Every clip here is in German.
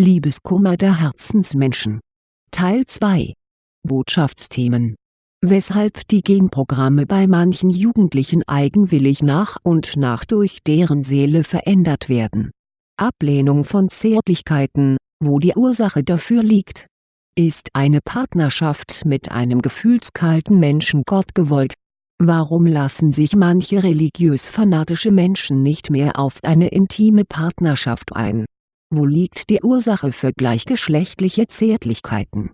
Liebeskummer der Herzensmenschen Teil 2 Botschaftsthemen Weshalb die Genprogramme bei manchen Jugendlichen eigenwillig nach und nach durch deren Seele verändert werden. Ablehnung von Zärtlichkeiten, wo die Ursache dafür liegt. Ist eine Partnerschaft mit einem gefühlskalten Menschen Gott gewollt? Warum lassen sich manche religiös-fanatische Menschen nicht mehr auf eine intime Partnerschaft ein wo liegt die Ursache für gleichgeschlechtliche Zärtlichkeiten?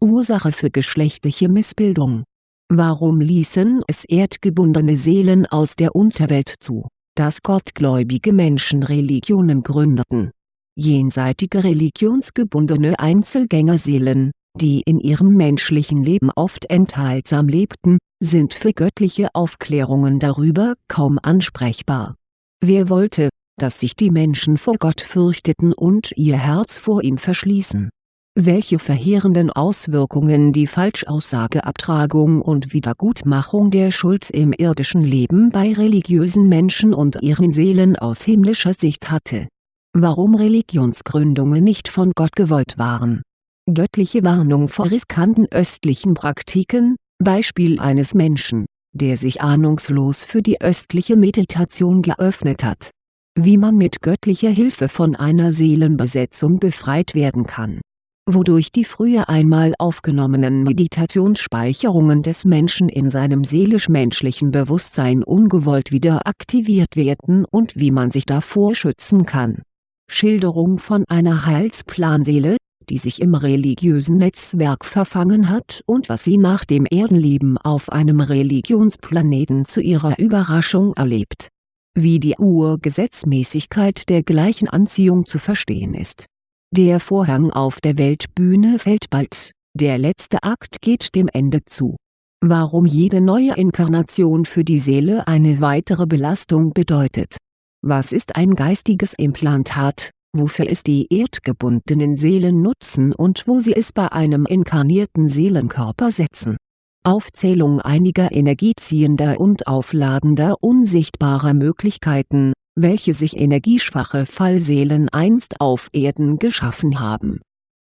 Ursache für geschlechtliche Missbildung Warum ließen es erdgebundene Seelen aus der Unterwelt zu, dass gottgläubige Menschen Religionen gründeten? Jenseitige religionsgebundene Einzelgängerseelen, die in ihrem menschlichen Leben oft enthaltsam lebten, sind für göttliche Aufklärungen darüber kaum ansprechbar. Wer wollte, dass sich die Menschen vor Gott fürchteten und ihr Herz vor ihm verschließen. Welche verheerenden Auswirkungen die Falschaussageabtragung und Wiedergutmachung der Schuld im irdischen Leben bei religiösen Menschen und ihren Seelen aus himmlischer Sicht hatte. Warum Religionsgründungen nicht von Gott gewollt waren. Göttliche Warnung vor riskanten östlichen Praktiken, Beispiel eines Menschen, der sich ahnungslos für die östliche Meditation geöffnet hat wie man mit göttlicher Hilfe von einer Seelenbesetzung befreit werden kann. Wodurch die früher einmal aufgenommenen Meditationsspeicherungen des Menschen in seinem seelisch-menschlichen Bewusstsein ungewollt wieder aktiviert werden und wie man sich davor schützen kann. Schilderung von einer Heilsplanseele, die sich im religiösen Netzwerk verfangen hat und was sie nach dem Erdenleben auf einem Religionsplaneten zu ihrer Überraschung erlebt wie die Urgesetzmäßigkeit der gleichen Anziehung zu verstehen ist. Der Vorhang auf der Weltbühne fällt bald, der letzte Akt geht dem Ende zu. Warum jede neue Inkarnation für die Seele eine weitere Belastung bedeutet. Was ist ein geistiges Implantat, wofür es die erdgebundenen Seelen nutzen und wo sie es bei einem inkarnierten Seelenkörper setzen Aufzählung einiger energieziehender und aufladender unsichtbarer Möglichkeiten, welche sich energieschwache Fallseelen einst auf Erden geschaffen haben.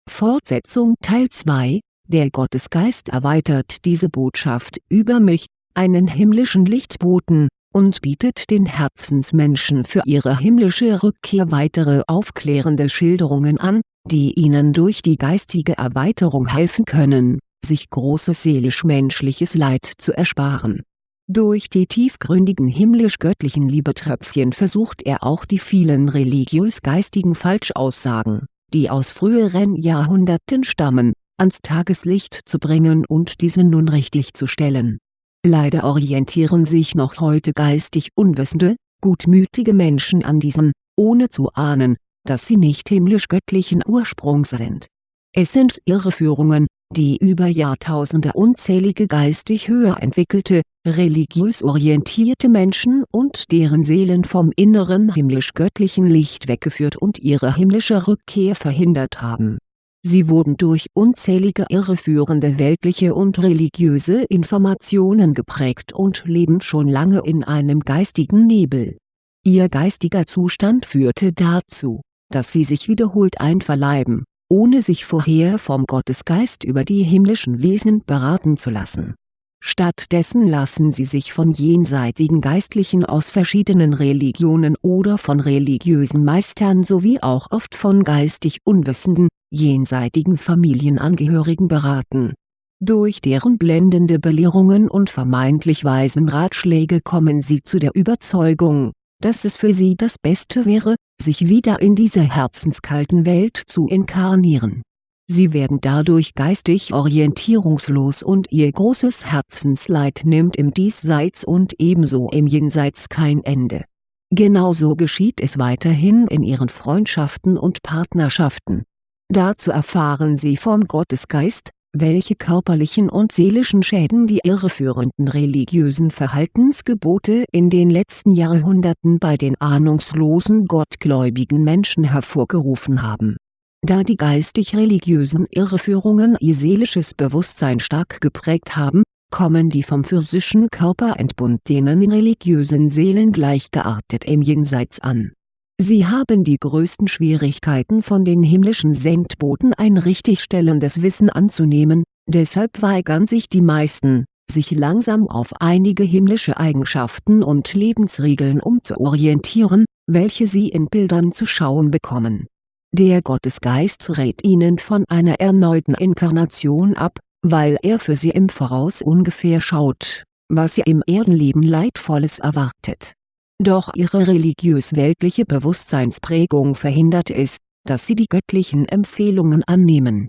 Fortsetzung Teil 2 Der Gottesgeist erweitert diese Botschaft über mich, einen himmlischen Lichtboten, und bietet den Herzensmenschen für ihre himmlische Rückkehr weitere aufklärende Schilderungen an, die ihnen durch die geistige Erweiterung helfen können sich großes seelisch-menschliches Leid zu ersparen. Durch die tiefgründigen himmlisch-göttlichen Liebetröpfchen versucht er auch die vielen religiös-geistigen Falschaussagen, die aus früheren Jahrhunderten stammen, ans Tageslicht zu bringen und diese nun richtig zu stellen. Leider orientieren sich noch heute geistig unwissende, gutmütige Menschen an diesen, ohne zu ahnen, dass sie nicht himmlisch-göttlichen Ursprungs sind. Es sind Irreführungen, die über Jahrtausende unzählige geistig höher entwickelte, religiös orientierte Menschen und deren Seelen vom inneren himmlisch-göttlichen Licht weggeführt und ihre himmlische Rückkehr verhindert haben. Sie wurden durch unzählige irreführende weltliche und religiöse Informationen geprägt und leben schon lange in einem geistigen Nebel. Ihr geistiger Zustand führte dazu, dass sie sich wiederholt einverleiben ohne sich vorher vom Gottesgeist über die himmlischen Wesen beraten zu lassen. Stattdessen lassen sie sich von jenseitigen Geistlichen aus verschiedenen Religionen oder von religiösen Meistern sowie auch oft von geistig unwissenden, jenseitigen Familienangehörigen beraten. Durch deren blendende Belehrungen und vermeintlich weisen Ratschläge kommen sie zu der Überzeugung, dass es für sie das Beste wäre, sich wieder in dieser herzenskalten Welt zu inkarnieren. Sie werden dadurch geistig orientierungslos und ihr großes Herzensleid nimmt im Diesseits und ebenso im Jenseits kein Ende. Genauso geschieht es weiterhin in ihren Freundschaften und Partnerschaften. Dazu erfahren sie vom Gottesgeist, welche körperlichen und seelischen Schäden die irreführenden religiösen Verhaltensgebote in den letzten Jahrhunderten bei den ahnungslosen gottgläubigen Menschen hervorgerufen haben. Da die geistig-religiösen Irreführungen ihr seelisches Bewusstsein stark geprägt haben, kommen die vom physischen Körper entbundenen religiösen Seelen gleichgeartet im Jenseits an Sie haben die größten Schwierigkeiten von den himmlischen Sendboten ein richtigstellendes Wissen anzunehmen, deshalb weigern sich die meisten, sich langsam auf einige himmlische Eigenschaften und Lebensregeln umzuorientieren, welche sie in Bildern zu schauen bekommen. Der Gottesgeist rät ihnen von einer erneuten Inkarnation ab, weil er für sie im Voraus ungefähr schaut, was sie im Erdenleben Leidvolles erwartet doch ihre religiös-weltliche Bewusstseinsprägung verhindert es, dass sie die göttlichen Empfehlungen annehmen.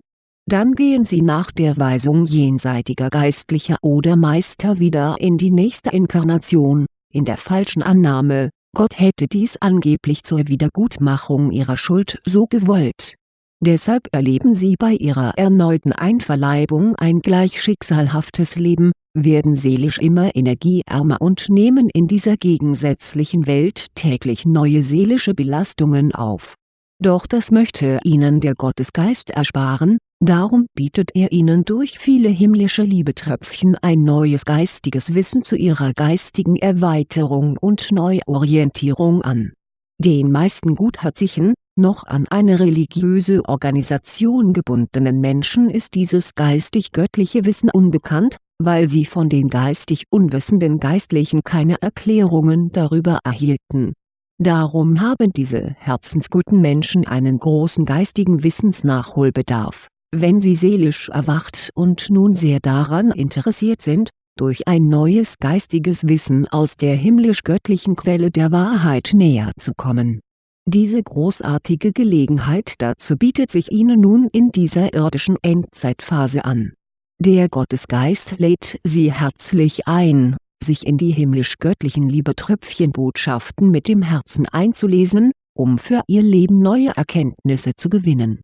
Dann gehen sie nach der Weisung jenseitiger Geistlicher oder Meister wieder in die nächste Inkarnation, in der falschen Annahme, Gott hätte dies angeblich zur Wiedergutmachung ihrer Schuld so gewollt. Deshalb erleben sie bei ihrer erneuten Einverleibung ein gleich schicksalhaftes Leben, werden seelisch immer energieärmer und nehmen in dieser gegensätzlichen Welt täglich neue seelische Belastungen auf. Doch das möchte ihnen der Gottesgeist ersparen, darum bietet er ihnen durch viele himmlische Liebetröpfchen ein neues geistiges Wissen zu ihrer geistigen Erweiterung und Neuorientierung an. Den meisten gutherzigen, noch an eine religiöse Organisation gebundenen Menschen ist dieses geistig-göttliche Wissen unbekannt, weil sie von den geistig unwissenden Geistlichen keine Erklärungen darüber erhielten. Darum haben diese herzensguten Menschen einen großen geistigen Wissensnachholbedarf, wenn sie seelisch erwacht und nun sehr daran interessiert sind, durch ein neues geistiges Wissen aus der himmlisch-göttlichen Quelle der Wahrheit näher zu kommen. Diese großartige Gelegenheit dazu bietet sich ihnen nun in dieser irdischen Endzeitphase an der Gottesgeist lädt Sie herzlich ein, sich in die himmlisch-göttlichen Liebetröpfchenbotschaften mit dem Herzen einzulesen, um für Ihr Leben neue Erkenntnisse zu gewinnen.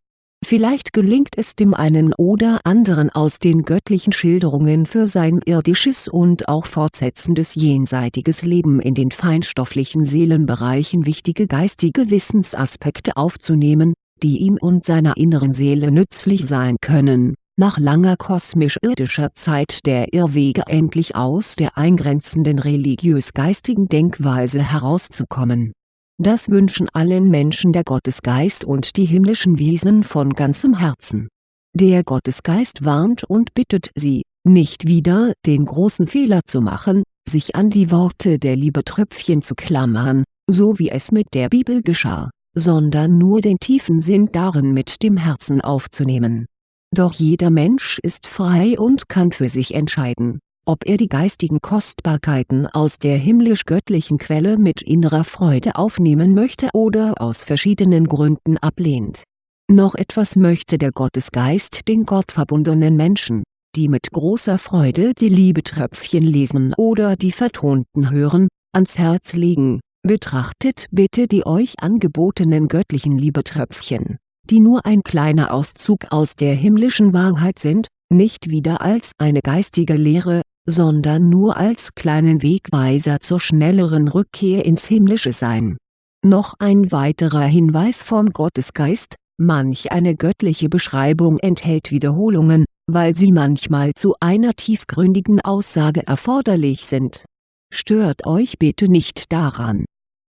Vielleicht gelingt es dem einen oder anderen aus den göttlichen Schilderungen für sein irdisches und auch fortsetzendes jenseitiges Leben in den feinstofflichen Seelenbereichen wichtige geistige Wissensaspekte aufzunehmen, die ihm und seiner inneren Seele nützlich sein können nach langer kosmisch-irdischer Zeit der Irrwege endlich aus der eingrenzenden religiös-geistigen Denkweise herauszukommen. Das wünschen allen Menschen der Gottesgeist und die himmlischen Wesen von ganzem Herzen. Der Gottesgeist warnt und bittet sie, nicht wieder den großen Fehler zu machen, sich an die Worte der Liebetröpfchen zu klammern, so wie es mit der Bibel geschah, sondern nur den tiefen Sinn darin mit dem Herzen aufzunehmen doch jeder Mensch ist frei und kann für sich entscheiden, ob er die geistigen Kostbarkeiten aus der himmlisch-göttlichen Quelle mit innerer Freude aufnehmen möchte oder aus verschiedenen Gründen ablehnt. Noch etwas möchte der Gottesgeist den gottverbundenen Menschen, die mit großer Freude die Liebetröpfchen lesen oder die vertonten hören, ans Herz legen, betrachtet bitte die euch angebotenen göttlichen Liebetröpfchen die nur ein kleiner Auszug aus der himmlischen Wahrheit sind, nicht wieder als eine geistige Lehre, sondern nur als kleinen Wegweiser zur schnelleren Rückkehr ins himmlische Sein. Noch ein weiterer Hinweis vom Gottesgeist, manch eine göttliche Beschreibung enthält Wiederholungen, weil sie manchmal zu einer tiefgründigen Aussage erforderlich sind. Stört euch bitte nicht daran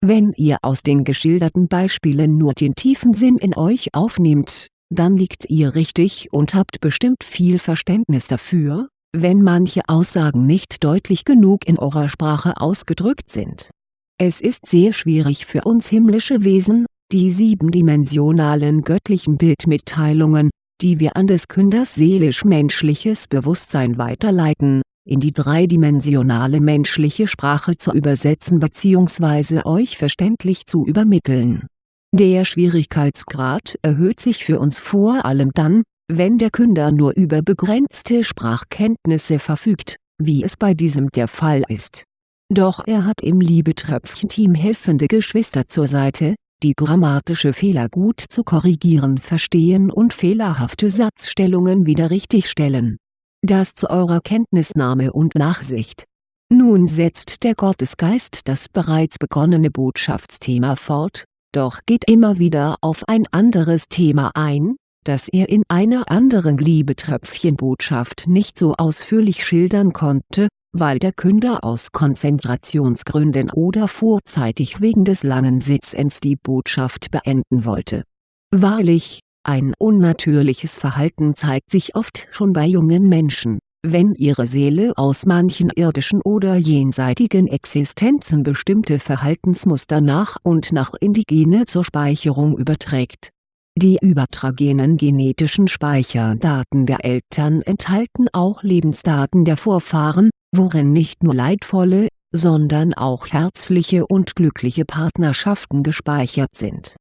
wenn ihr aus den geschilderten Beispielen nur den tiefen Sinn in euch aufnehmt, dann liegt ihr richtig und habt bestimmt viel Verständnis dafür, wenn manche Aussagen nicht deutlich genug in eurer Sprache ausgedrückt sind. Es ist sehr schwierig für uns himmlische Wesen, die siebendimensionalen göttlichen Bildmitteilungen, die wir an des Künders seelisch-menschliches Bewusstsein weiterleiten, in die dreidimensionale menschliche Sprache zu übersetzen bzw. euch verständlich zu übermitteln. Der Schwierigkeitsgrad erhöht sich für uns vor allem dann, wenn der Künder nur über begrenzte Sprachkenntnisse verfügt, wie es bei diesem der Fall ist. Doch er hat im Liebetröpfchen-Team helfende Geschwister zur Seite, die grammatische Fehler gut zu korrigieren verstehen und fehlerhafte Satzstellungen wieder richtigstellen das zu eurer Kenntnisnahme und Nachsicht. Nun setzt der Gottesgeist das bereits begonnene Botschaftsthema fort, doch geht immer wieder auf ein anderes Thema ein, das er in einer anderen Liebetröpfchenbotschaft nicht so ausführlich schildern konnte, weil der Künder aus Konzentrationsgründen oder vorzeitig wegen des langen Sitzens die Botschaft beenden wollte. Wahrlich, ein unnatürliches Verhalten zeigt sich oft schon bei jungen Menschen, wenn ihre Seele aus manchen irdischen oder jenseitigen Existenzen bestimmte Verhaltensmuster nach und nach in die Gene zur Speicherung überträgt. Die übertragenen genetischen Speicherdaten der Eltern enthalten auch Lebensdaten der Vorfahren, worin nicht nur leidvolle, sondern auch herzliche und glückliche Partnerschaften gespeichert sind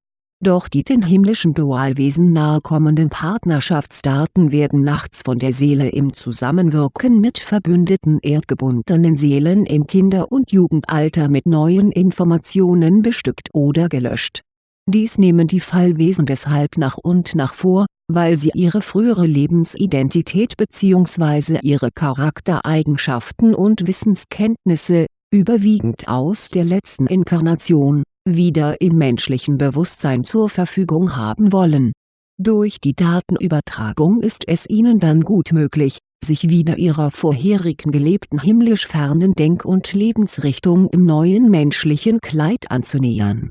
doch die den himmlischen Dualwesen nahekommenden Partnerschaftsdaten werden nachts von der Seele im Zusammenwirken mit verbündeten erdgebundenen Seelen im Kinder- und Jugendalter mit neuen Informationen bestückt oder gelöscht. Dies nehmen die Fallwesen deshalb nach und nach vor, weil sie ihre frühere Lebensidentität bzw. ihre Charaktereigenschaften und Wissenskenntnisse, überwiegend aus der letzten Inkarnation, wieder im menschlichen Bewusstsein zur Verfügung haben wollen. Durch die Datenübertragung ist es ihnen dann gut möglich, sich wieder ihrer vorherigen gelebten himmlisch fernen Denk- und Lebensrichtung im neuen menschlichen Kleid anzunähern.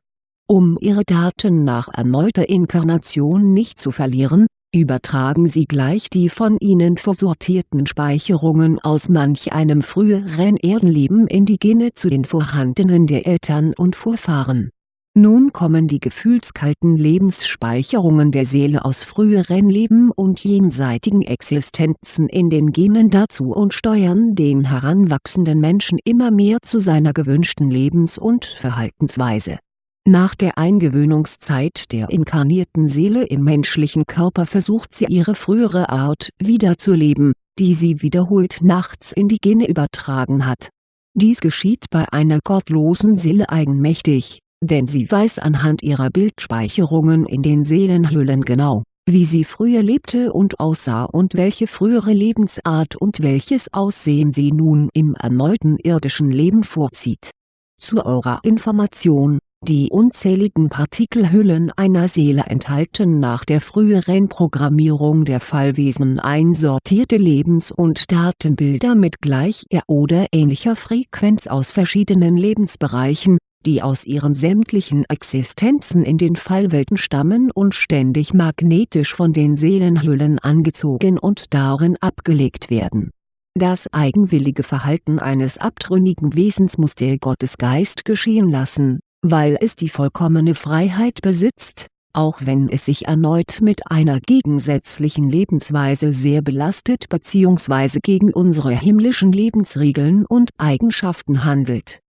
Um ihre Daten nach erneuter Inkarnation nicht zu verlieren, übertragen sie gleich die von ihnen vorsortierten Speicherungen aus manch einem früheren Erdenleben in die Gene zu den vorhandenen der Eltern und Vorfahren. Nun kommen die gefühlskalten Lebensspeicherungen der Seele aus früheren Leben und jenseitigen Existenzen in den Genen dazu und steuern den heranwachsenden Menschen immer mehr zu seiner gewünschten Lebens- und Verhaltensweise nach der Eingewöhnungszeit der inkarnierten Seele im menschlichen Körper versucht sie ihre frühere Art wiederzuleben, die sie wiederholt nachts in die Gene übertragen hat. Dies geschieht bei einer gottlosen Seele eigenmächtig, denn sie weiß anhand ihrer Bildspeicherungen in den Seelenhüllen genau, wie sie früher lebte und aussah und welche frühere Lebensart und welches Aussehen sie nun im erneuten irdischen Leben vorzieht. Zu eurer Information die unzähligen Partikelhüllen einer Seele enthalten nach der früheren Programmierung der Fallwesen einsortierte Lebens- und Datenbilder mit gleicher oder ähnlicher Frequenz aus verschiedenen Lebensbereichen, die aus ihren sämtlichen Existenzen in den Fallwelten stammen und ständig magnetisch von den Seelenhüllen angezogen und darin abgelegt werden. Das eigenwillige Verhalten eines abtrünnigen Wesens muss der Gottesgeist geschehen lassen weil es die vollkommene Freiheit besitzt, auch wenn es sich erneut mit einer gegensätzlichen Lebensweise sehr belastet bzw. gegen unsere himmlischen Lebensregeln und Eigenschaften handelt.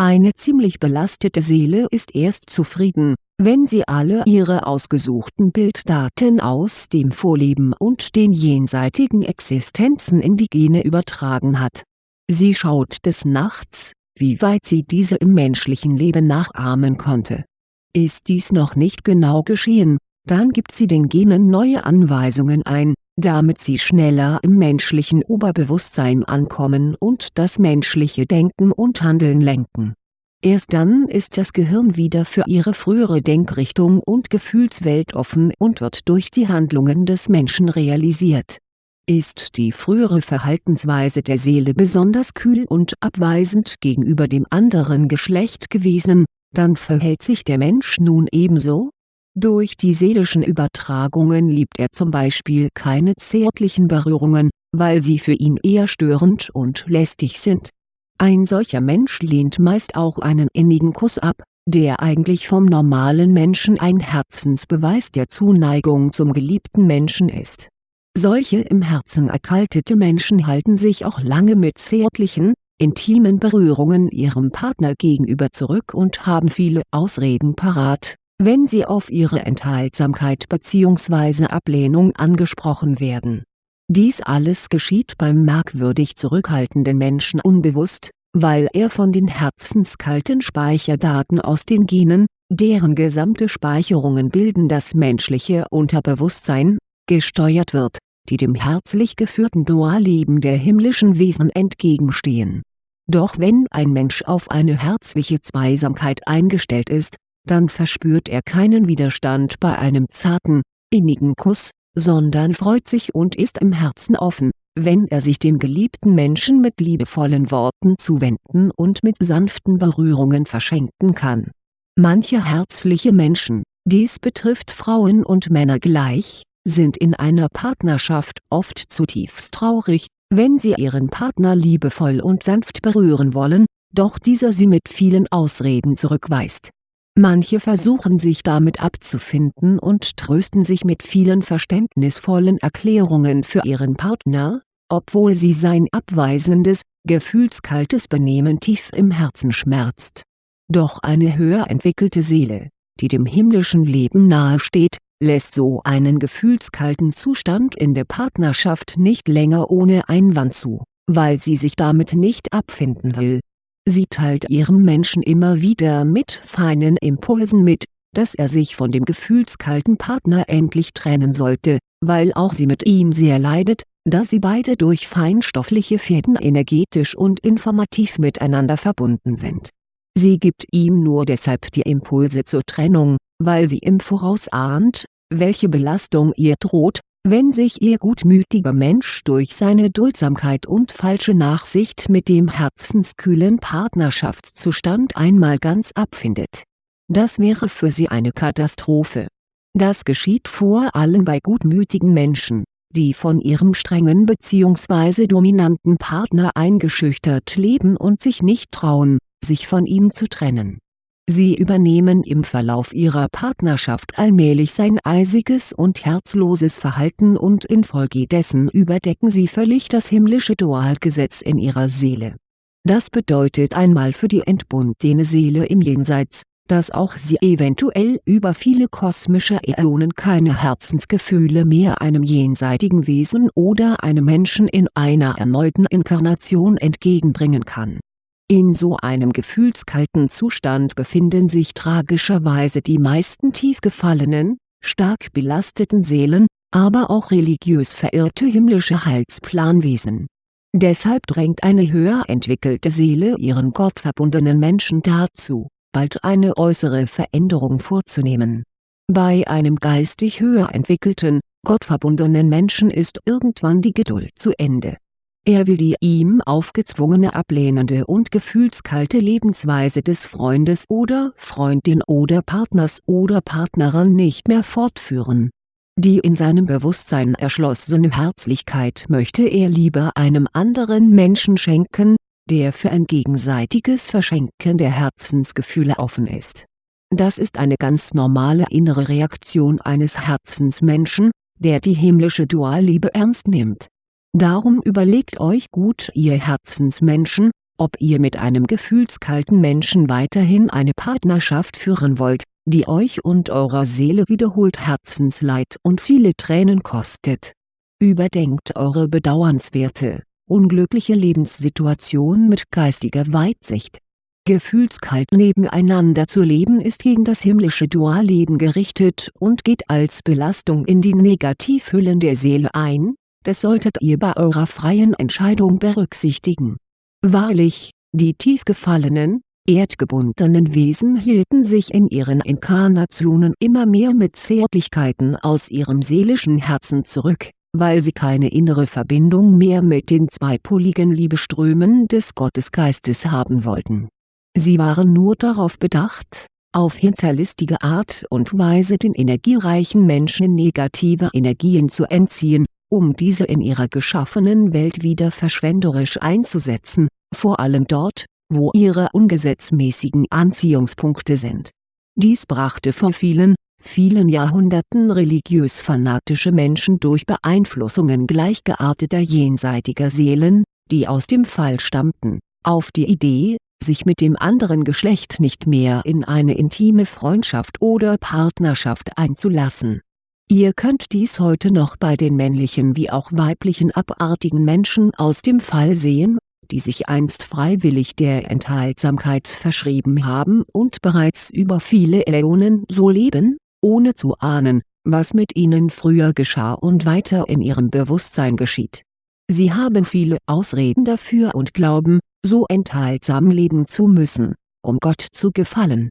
Eine ziemlich belastete Seele ist erst zufrieden, wenn sie alle ihre ausgesuchten Bilddaten aus dem Vorleben und den jenseitigen Existenzen in die Gene übertragen hat. Sie schaut des Nachts, wie weit sie diese im menschlichen Leben nachahmen konnte. Ist dies noch nicht genau geschehen, dann gibt sie den Genen neue Anweisungen ein, damit sie schneller im menschlichen Oberbewusstsein ankommen und das menschliche Denken und Handeln lenken. Erst dann ist das Gehirn wieder für ihre frühere Denkrichtung und Gefühlswelt offen und wird durch die Handlungen des Menschen realisiert ist die frühere Verhaltensweise der Seele besonders kühl und abweisend gegenüber dem anderen Geschlecht gewesen, dann verhält sich der Mensch nun ebenso? Durch die seelischen Übertragungen liebt er zum Beispiel keine zärtlichen Berührungen, weil sie für ihn eher störend und lästig sind. Ein solcher Mensch lehnt meist auch einen innigen Kuss ab, der eigentlich vom normalen Menschen ein Herzensbeweis der Zuneigung zum geliebten Menschen ist solche im Herzen erkaltete Menschen halten sich auch lange mit zärtlichen, intimen Berührungen ihrem Partner gegenüber zurück und haben viele Ausreden parat, wenn sie auf ihre Enthaltsamkeit bzw. Ablehnung angesprochen werden. Dies alles geschieht beim merkwürdig zurückhaltenden Menschen unbewusst, weil er von den herzenskalten Speicherdaten aus den Genen, deren gesamte Speicherungen bilden das menschliche Unterbewusstsein, gesteuert wird die dem herzlich geführten Dualleben der himmlischen Wesen entgegenstehen. Doch wenn ein Mensch auf eine herzliche Zweisamkeit eingestellt ist, dann verspürt er keinen Widerstand bei einem zarten, innigen Kuss, sondern freut sich und ist im Herzen offen, wenn er sich dem geliebten Menschen mit liebevollen Worten zuwenden und mit sanften Berührungen verschenken kann. Manche herzliche Menschen, dies betrifft Frauen und Männer gleich, sind in einer Partnerschaft oft zutiefst traurig, wenn sie ihren Partner liebevoll und sanft berühren wollen, doch dieser sie mit vielen Ausreden zurückweist. Manche versuchen sich damit abzufinden und trösten sich mit vielen verständnisvollen Erklärungen für ihren Partner, obwohl sie sein abweisendes, gefühlskaltes Benehmen tief im Herzen schmerzt. Doch eine höher entwickelte Seele, die dem himmlischen Leben nahesteht, lässt so einen gefühlskalten Zustand in der Partnerschaft nicht länger ohne Einwand zu, weil sie sich damit nicht abfinden will. Sie teilt ihrem Menschen immer wieder mit feinen Impulsen mit, dass er sich von dem gefühlskalten Partner endlich trennen sollte, weil auch sie mit ihm sehr leidet, da sie beide durch feinstoffliche Fäden energetisch und informativ miteinander verbunden sind. Sie gibt ihm nur deshalb die Impulse zur Trennung, weil sie im Voraus ahnt, welche Belastung ihr droht, wenn sich ihr gutmütiger Mensch durch seine Duldsamkeit und falsche Nachsicht mit dem herzenskühlen Partnerschaftszustand einmal ganz abfindet. Das wäre für sie eine Katastrophe. Das geschieht vor allem bei gutmütigen Menschen, die von ihrem strengen bzw. dominanten Partner eingeschüchtert leben und sich nicht trauen, sich von ihm zu trennen Sie übernehmen im Verlauf ihrer Partnerschaft allmählich sein eisiges und herzloses Verhalten und infolgedessen überdecken sie völlig das himmlische Dualgesetz in ihrer Seele. Das bedeutet einmal für die entbundene Seele im Jenseits, dass auch sie eventuell über viele kosmische Äonen keine Herzensgefühle mehr einem jenseitigen Wesen oder einem Menschen in einer erneuten Inkarnation entgegenbringen kann in so einem gefühlskalten Zustand befinden sich tragischerweise die meisten tief gefallenen, stark belasteten Seelen, aber auch religiös verirrte himmlische Heilsplanwesen. Deshalb drängt eine höher entwickelte Seele ihren gottverbundenen Menschen dazu, bald eine äußere Veränderung vorzunehmen. Bei einem geistig höher entwickelten, gottverbundenen Menschen ist irgendwann die Geduld zu Ende er will die ihm aufgezwungene ablehnende und gefühlskalte Lebensweise des Freundes oder Freundin oder Partners oder Partnerin nicht mehr fortführen. Die in seinem Bewusstsein erschlossene Herzlichkeit möchte er lieber einem anderen Menschen schenken, der für ein gegenseitiges Verschenken der Herzensgefühle offen ist. Das ist eine ganz normale innere Reaktion eines Herzensmenschen, der die himmlische Dualliebe ernst nimmt Darum überlegt euch gut ihr Herzensmenschen, ob ihr mit einem gefühlskalten Menschen weiterhin eine Partnerschaft führen wollt, die euch und eurer Seele wiederholt Herzensleid und viele Tränen kostet. Überdenkt eure bedauernswerte, unglückliche Lebenssituation mit geistiger Weitsicht. Gefühlskalt nebeneinander zu leben ist gegen das himmlische Dualleben gerichtet und geht als Belastung in die Negativhüllen der Seele ein, das solltet ihr bei eurer freien Entscheidung berücksichtigen. Wahrlich, die tief gefallenen, erdgebundenen Wesen hielten sich in ihren Inkarnationen immer mehr mit Zärtlichkeiten aus ihrem seelischen Herzen zurück, weil sie keine innere Verbindung mehr mit den zweipoligen Liebeströmen des Gottesgeistes haben wollten. Sie waren nur darauf bedacht, auf hinterlistige Art und Weise den energiereichen Menschen negative Energien zu entziehen um diese in ihrer geschaffenen Welt wieder verschwenderisch einzusetzen, vor allem dort, wo ihre ungesetzmäßigen Anziehungspunkte sind. Dies brachte vor vielen, vielen Jahrhunderten religiös fanatische Menschen durch Beeinflussungen gleichgearteter jenseitiger Seelen, die aus dem Fall stammten, auf die Idee, sich mit dem anderen Geschlecht nicht mehr in eine intime Freundschaft oder Partnerschaft einzulassen Ihr könnt dies heute noch bei den männlichen wie auch weiblichen abartigen Menschen aus dem Fall sehen, die sich einst freiwillig der Enthaltsamkeit verschrieben haben und bereits über viele Äonen so leben, ohne zu ahnen, was mit ihnen früher geschah und weiter in ihrem Bewusstsein geschieht. Sie haben viele Ausreden dafür und glauben, so enthaltsam leben zu müssen, um Gott zu gefallen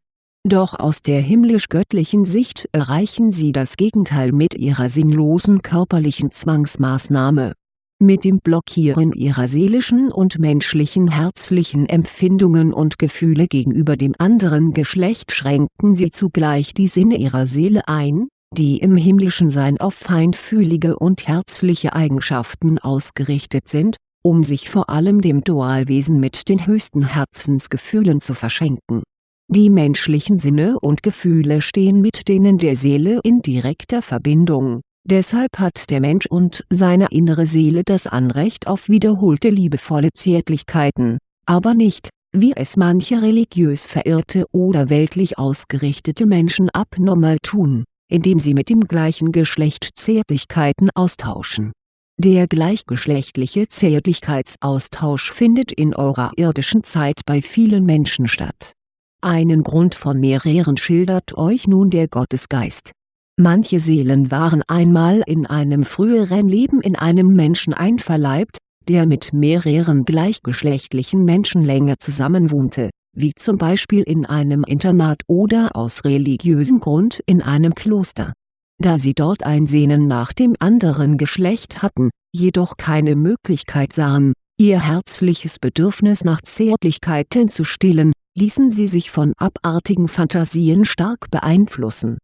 doch aus der himmlisch-göttlichen Sicht erreichen sie das Gegenteil mit ihrer sinnlosen körperlichen Zwangsmaßnahme. Mit dem Blockieren ihrer seelischen und menschlichen herzlichen Empfindungen und Gefühle gegenüber dem anderen Geschlecht schränken sie zugleich die Sinne ihrer Seele ein, die im himmlischen Sein auf feinfühlige und herzliche Eigenschaften ausgerichtet sind, um sich vor allem dem Dualwesen mit den höchsten Herzensgefühlen zu verschenken. Die menschlichen Sinne und Gefühle stehen mit denen der Seele in direkter Verbindung Deshalb hat der Mensch und seine innere Seele das Anrecht auf wiederholte liebevolle Zärtlichkeiten, aber nicht, wie es manche religiös verirrte oder weltlich ausgerichtete Menschen abnormal tun, indem sie mit dem gleichen Geschlecht Zärtlichkeiten austauschen. Der gleichgeschlechtliche Zärtlichkeitsaustausch findet in eurer irdischen Zeit bei vielen Menschen statt. Einen Grund von mehreren schildert euch nun der Gottesgeist Manche Seelen waren einmal in einem früheren Leben in einem Menschen einverleibt, der mit mehreren gleichgeschlechtlichen Menschen länger zusammenwohnte, wie zum Beispiel in einem Internat oder aus religiösem Grund in einem Kloster. Da sie dort ein Sehnen nach dem anderen Geschlecht hatten, jedoch keine Möglichkeit sahen, ihr herzliches Bedürfnis nach Zärtlichkeiten zu stillen, ließen sie sich von abartigen Fantasien stark beeinflussen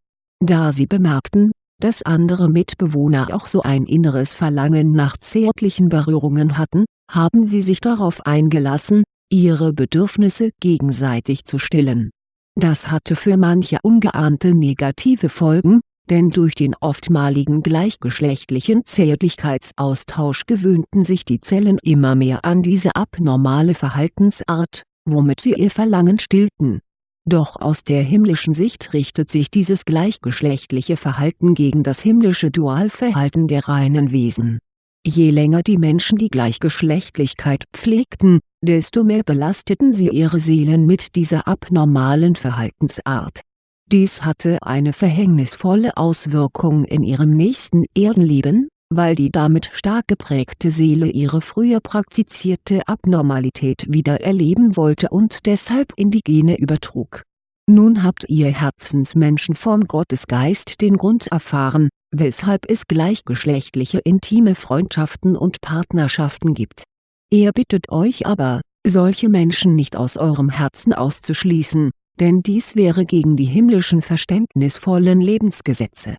da sie bemerkten, dass andere Mitbewohner auch so ein inneres Verlangen nach zärtlichen Berührungen hatten, haben sie sich darauf eingelassen, ihre Bedürfnisse gegenseitig zu stillen. Das hatte für manche ungeahnte negative Folgen, denn durch den oftmaligen gleichgeschlechtlichen Zärtlichkeitsaustausch gewöhnten sich die Zellen immer mehr an diese abnormale Verhaltensart, womit sie ihr Verlangen stillten doch aus der himmlischen Sicht richtet sich dieses gleichgeschlechtliche Verhalten gegen das himmlische Dualverhalten der reinen Wesen. Je länger die Menschen die Gleichgeschlechtlichkeit pflegten, desto mehr belasteten sie ihre Seelen mit dieser abnormalen Verhaltensart. Dies hatte eine verhängnisvolle Auswirkung in ihrem nächsten Erdenleben, weil die damit stark geprägte Seele ihre früher praktizierte Abnormalität wieder erleben wollte und deshalb in die Gene übertrug. Nun habt ihr Herzensmenschen vom Gottesgeist den Grund erfahren, weshalb es gleichgeschlechtliche intime Freundschaften und Partnerschaften gibt. Er bittet euch aber, solche Menschen nicht aus eurem Herzen auszuschließen, denn dies wäre gegen die himmlischen verständnisvollen Lebensgesetze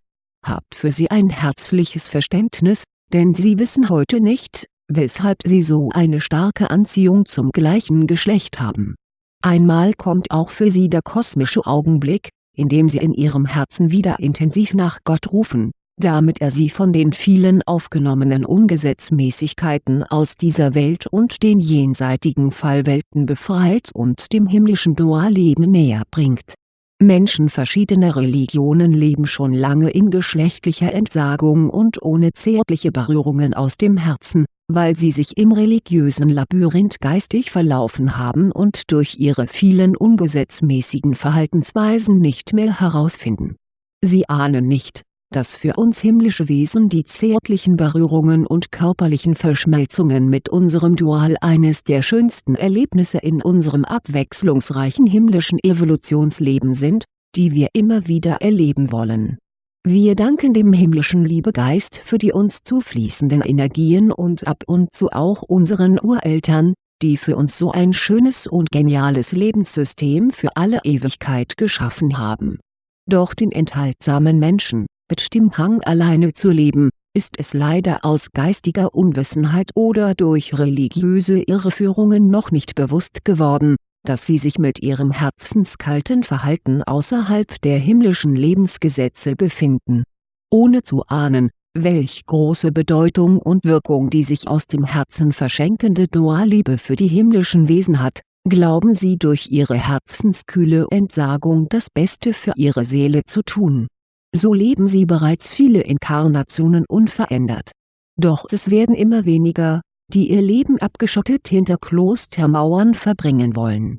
habt für sie ein herzliches Verständnis, denn sie wissen heute nicht, weshalb sie so eine starke Anziehung zum gleichen Geschlecht haben. Einmal kommt auch für sie der kosmische Augenblick, in dem sie in ihrem Herzen wieder intensiv nach Gott rufen, damit er sie von den vielen aufgenommenen Ungesetzmäßigkeiten aus dieser Welt und den jenseitigen Fallwelten befreit und dem himmlischen Dualleben näher bringt Menschen verschiedener Religionen leben schon lange in geschlechtlicher Entsagung und ohne zärtliche Berührungen aus dem Herzen, weil sie sich im religiösen Labyrinth geistig verlaufen haben und durch ihre vielen ungesetzmäßigen Verhaltensweisen nicht mehr herausfinden. Sie ahnen nicht, dass für uns himmlische Wesen die zärtlichen Berührungen und körperlichen Verschmelzungen mit unserem Dual eines der schönsten Erlebnisse in unserem abwechslungsreichen himmlischen Evolutionsleben sind, die wir immer wieder erleben wollen. Wir danken dem himmlischen Liebegeist für die uns zufließenden Energien und ab und zu auch unseren Ureltern, die für uns so ein schönes und geniales Lebenssystem für alle Ewigkeit geschaffen haben. Doch den enthaltsamen Menschen, mit Stimmhang alleine zu leben, ist es leider aus geistiger Unwissenheit oder durch religiöse Irreführungen noch nicht bewusst geworden, dass sie sich mit ihrem herzenskalten Verhalten außerhalb der himmlischen Lebensgesetze befinden. Ohne zu ahnen, welch große Bedeutung und Wirkung die sich aus dem Herzen verschenkende Dualliebe für die himmlischen Wesen hat, glauben sie durch ihre herzenskühle Entsagung das Beste für ihre Seele zu tun so leben sie bereits viele Inkarnationen unverändert. Doch es werden immer weniger, die ihr Leben abgeschottet hinter Klostermauern verbringen wollen.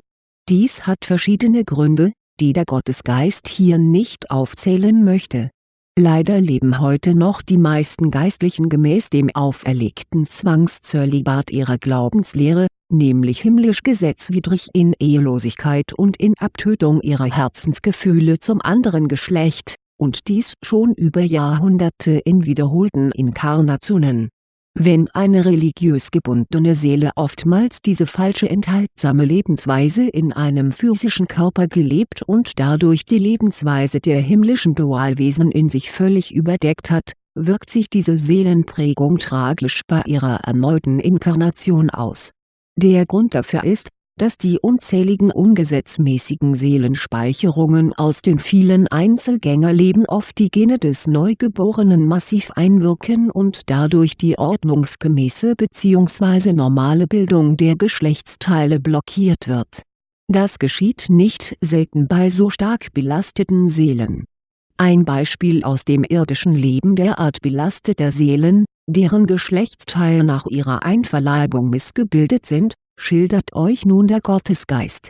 Dies hat verschiedene Gründe, die der Gottesgeist hier nicht aufzählen möchte. Leider leben heute noch die meisten Geistlichen gemäß dem auferlegten Zwangszölibat ihrer Glaubenslehre, nämlich himmlisch gesetzwidrig in Ehelosigkeit und in Abtötung ihrer Herzensgefühle zum anderen Geschlecht, und dies schon über Jahrhunderte in wiederholten Inkarnationen. Wenn eine religiös gebundene Seele oftmals diese falsche enthaltsame Lebensweise in einem physischen Körper gelebt und dadurch die Lebensweise der himmlischen Dualwesen in sich völlig überdeckt hat, wirkt sich diese Seelenprägung tragisch bei ihrer erneuten Inkarnation aus. Der Grund dafür ist, dass die unzähligen ungesetzmäßigen Seelenspeicherungen aus den vielen Einzelgängerleben auf die Gene des Neugeborenen massiv einwirken und dadurch die ordnungsgemäße bzw. normale Bildung der Geschlechtsteile blockiert wird. Das geschieht nicht selten bei so stark belasteten Seelen. Ein Beispiel aus dem irdischen Leben derart belasteter Seelen, deren Geschlechtsteile nach ihrer Einverleibung missgebildet sind schildert euch nun der Gottesgeist.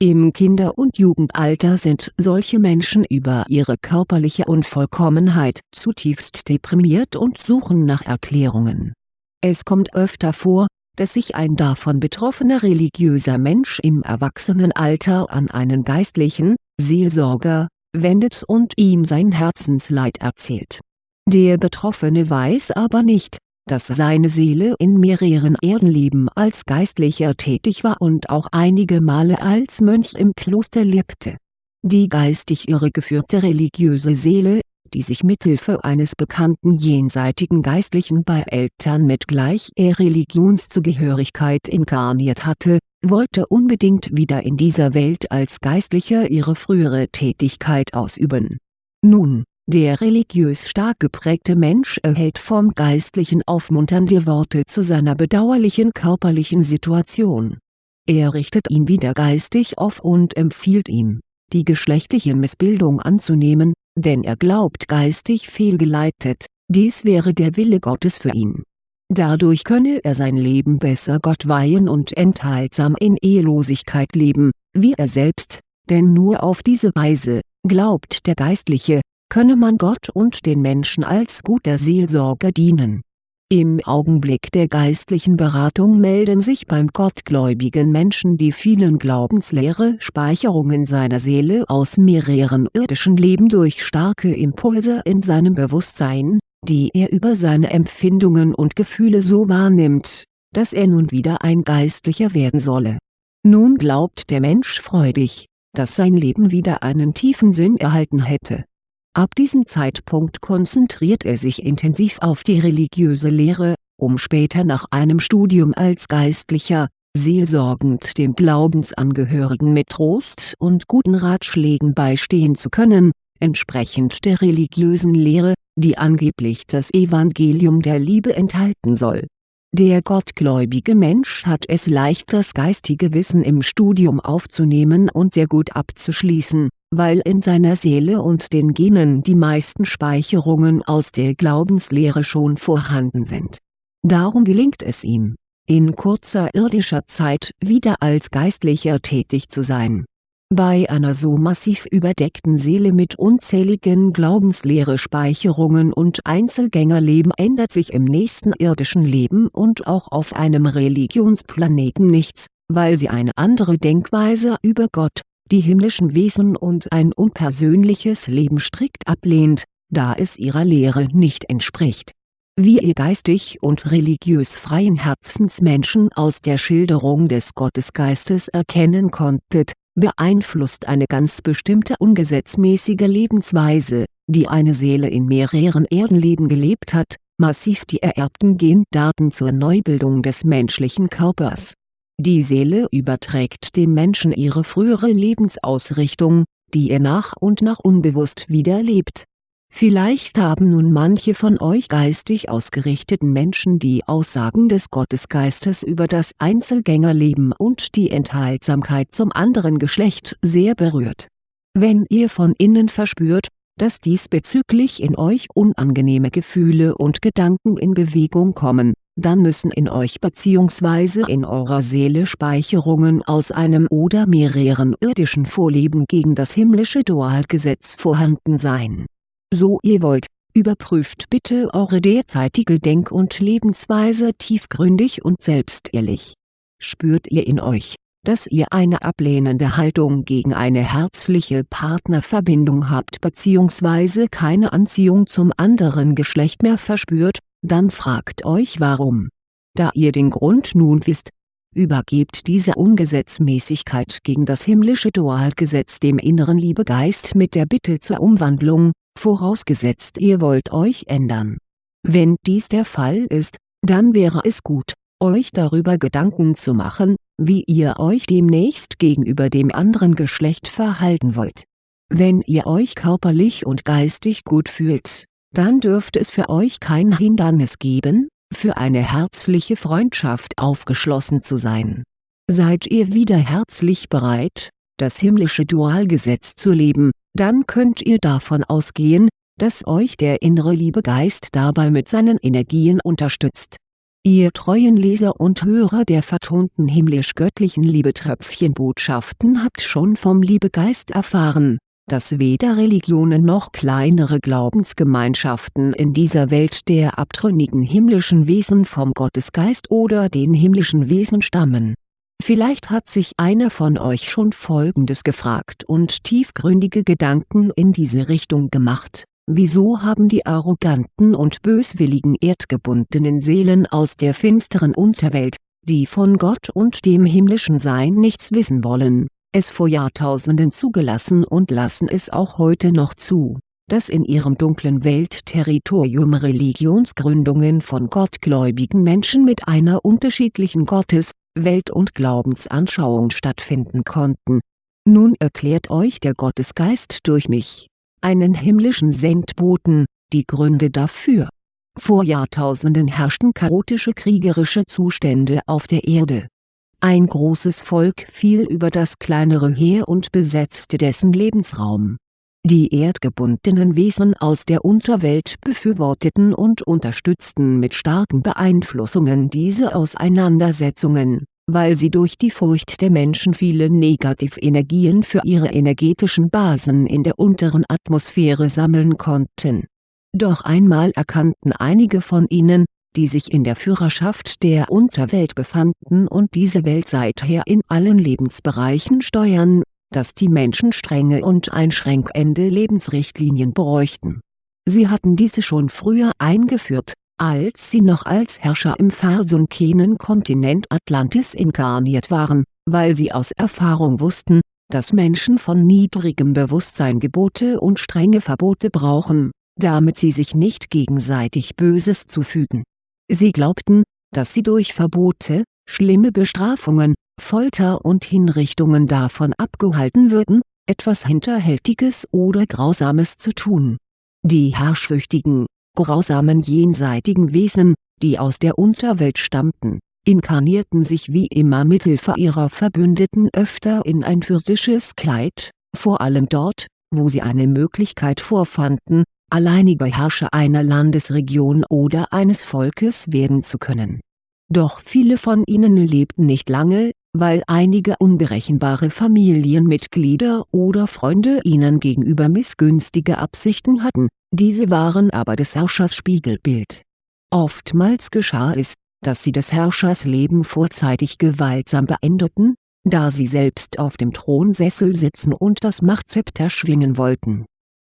Im Kinder- und Jugendalter sind solche Menschen über ihre körperliche Unvollkommenheit zutiefst deprimiert und suchen nach Erklärungen. Es kommt öfter vor, dass sich ein davon betroffener religiöser Mensch im Erwachsenenalter an einen geistlichen, Seelsorger, wendet und ihm sein Herzensleid erzählt. Der Betroffene weiß aber nicht, dass seine Seele in mehreren Erdenleben als Geistlicher tätig war und auch einige Male als Mönch im Kloster lebte. Die geistig irregeführte religiöse Seele, die sich mithilfe eines bekannten jenseitigen Geistlichen bei Eltern mit gleicher Religionszugehörigkeit inkarniert hatte, wollte unbedingt wieder in dieser Welt als Geistlicher ihre frühere Tätigkeit ausüben. Nun der religiös stark geprägte Mensch erhält vom Geistlichen aufmunternde Worte zu seiner bedauerlichen körperlichen Situation. Er richtet ihn wieder geistig auf und empfiehlt ihm, die geschlechtliche Missbildung anzunehmen, denn er glaubt geistig fehlgeleitet, dies wäre der Wille Gottes für ihn. Dadurch könne er sein Leben besser Gott weihen und enthaltsam in Ehelosigkeit leben, wie er selbst, denn nur auf diese Weise, glaubt der Geistliche, könne man Gott und den Menschen als guter Seelsorger dienen. Im Augenblick der geistlichen Beratung melden sich beim gottgläubigen Menschen die vielen glaubensleere Speicherungen seiner Seele aus mehreren irdischen Leben durch starke Impulse in seinem Bewusstsein, die er über seine Empfindungen und Gefühle so wahrnimmt, dass er nun wieder ein Geistlicher werden solle. Nun glaubt der Mensch freudig, dass sein Leben wieder einen tiefen Sinn erhalten hätte Ab diesem Zeitpunkt konzentriert er sich intensiv auf die religiöse Lehre, um später nach einem Studium als Geistlicher, seelsorgend dem Glaubensangehörigen mit Trost und guten Ratschlägen beistehen zu können, entsprechend der religiösen Lehre, die angeblich das Evangelium der Liebe enthalten soll. Der gottgläubige Mensch hat es leicht das geistige Wissen im Studium aufzunehmen und sehr gut abzuschließen weil in seiner Seele und den Genen die meisten Speicherungen aus der Glaubenslehre schon vorhanden sind. Darum gelingt es ihm, in kurzer irdischer Zeit wieder als Geistlicher tätig zu sein. Bei einer so massiv überdeckten Seele mit unzähligen Glaubenslehre-Speicherungen und Einzelgängerleben ändert sich im nächsten irdischen Leben und auch auf einem Religionsplaneten nichts, weil sie eine andere Denkweise über Gott, die himmlischen Wesen und ein unpersönliches Leben strikt ablehnt, da es ihrer Lehre nicht entspricht. Wie ihr geistig und religiös freien Herzensmenschen aus der Schilderung des Gottesgeistes erkennen konntet, beeinflusst eine ganz bestimmte ungesetzmäßige Lebensweise, die eine Seele in mehreren Erdenleben gelebt hat, massiv die ererbten Gendaten zur Neubildung des menschlichen Körpers die Seele überträgt dem Menschen ihre frühere Lebensausrichtung, die er nach und nach unbewusst wieder lebt. Vielleicht haben nun manche von euch geistig ausgerichteten Menschen die Aussagen des Gottesgeistes über das Einzelgängerleben und die Enthaltsamkeit zum anderen Geschlecht sehr berührt. Wenn ihr von innen verspürt, dass diesbezüglich in euch unangenehme Gefühle und Gedanken in Bewegung kommen, dann müssen in euch bzw. in eurer Seele Speicherungen aus einem oder mehreren irdischen Vorleben gegen das himmlische Dualgesetz vorhanden sein. So ihr wollt, überprüft bitte eure derzeitige Denk- und Lebensweise tiefgründig und selbstehrlich. Spürt ihr in euch, dass ihr eine ablehnende Haltung gegen eine herzliche Partnerverbindung habt bzw. keine Anziehung zum anderen Geschlecht mehr verspürt, dann fragt euch warum. Da ihr den Grund nun wisst, übergebt diese Ungesetzmäßigkeit gegen das himmlische Dualgesetz dem inneren Liebegeist mit der Bitte zur Umwandlung, vorausgesetzt ihr wollt euch ändern. Wenn dies der Fall ist, dann wäre es gut, euch darüber Gedanken zu machen, wie ihr euch demnächst gegenüber dem anderen Geschlecht verhalten wollt. Wenn ihr euch körperlich und geistig gut fühlt, dann dürfte es für euch kein Hindernis geben, für eine herzliche Freundschaft aufgeschlossen zu sein. Seid ihr wieder herzlich bereit, das himmlische Dualgesetz zu leben, dann könnt ihr davon ausgehen, dass euch der innere Liebegeist dabei mit seinen Energien unterstützt. Ihr treuen Leser und Hörer der vertonten himmlisch-göttlichen Liebetröpfchenbotschaften habt schon vom Liebegeist erfahren dass weder Religionen noch kleinere Glaubensgemeinschaften in dieser Welt der abtrünnigen himmlischen Wesen vom Gottesgeist oder den himmlischen Wesen stammen. Vielleicht hat sich einer von euch schon Folgendes gefragt und tiefgründige Gedanken in diese Richtung gemacht, wieso haben die arroganten und böswilligen erdgebundenen Seelen aus der finsteren Unterwelt, die von Gott und dem himmlischen Sein nichts wissen wollen es vor Jahrtausenden zugelassen und lassen es auch heute noch zu, dass in ihrem dunklen Weltterritorium Religionsgründungen von gottgläubigen Menschen mit einer unterschiedlichen Gottes-, Welt- und Glaubensanschauung stattfinden konnten. Nun erklärt euch der Gottesgeist durch mich, einen himmlischen Sendboten, die Gründe dafür. Vor Jahrtausenden herrschten chaotische kriegerische Zustände auf der Erde ein großes Volk fiel über das kleinere Heer und besetzte dessen Lebensraum. Die erdgebundenen Wesen aus der Unterwelt befürworteten und unterstützten mit starken Beeinflussungen diese Auseinandersetzungen, weil sie durch die Furcht der Menschen viele Negativenergien für ihre energetischen Basen in der unteren Atmosphäre sammeln konnten. Doch einmal erkannten einige von ihnen, die sich in der Führerschaft der Unterwelt befanden und diese Welt seither in allen Lebensbereichen steuern, dass die Menschen strenge und einschränkende Lebensrichtlinien bräuchten. Sie hatten diese schon früher eingeführt, als sie noch als Herrscher im versunkenen Kontinent Atlantis inkarniert waren, weil sie aus Erfahrung wussten, dass Menschen von niedrigem Bewusstsein Gebote und strenge Verbote brauchen, damit sie sich nicht gegenseitig Böses zufügen Sie glaubten, dass sie durch Verbote, schlimme Bestrafungen, Folter und Hinrichtungen davon abgehalten würden, etwas Hinterhältiges oder Grausames zu tun. Die herrschsüchtigen, grausamen jenseitigen Wesen, die aus der Unterwelt stammten, inkarnierten sich wie immer mithilfe ihrer Verbündeten öfter in ein physisches Kleid, vor allem dort, wo sie eine Möglichkeit vorfanden, alleiniger Herrscher einer Landesregion oder eines Volkes werden zu können. Doch viele von ihnen lebten nicht lange, weil einige unberechenbare Familienmitglieder oder Freunde ihnen gegenüber missgünstige Absichten hatten, diese waren aber des Herrschers Spiegelbild. Oftmals geschah es, dass sie des Herrschers Leben vorzeitig gewaltsam beendeten, da sie selbst auf dem Thronsessel sitzen und das Machtzepter schwingen wollten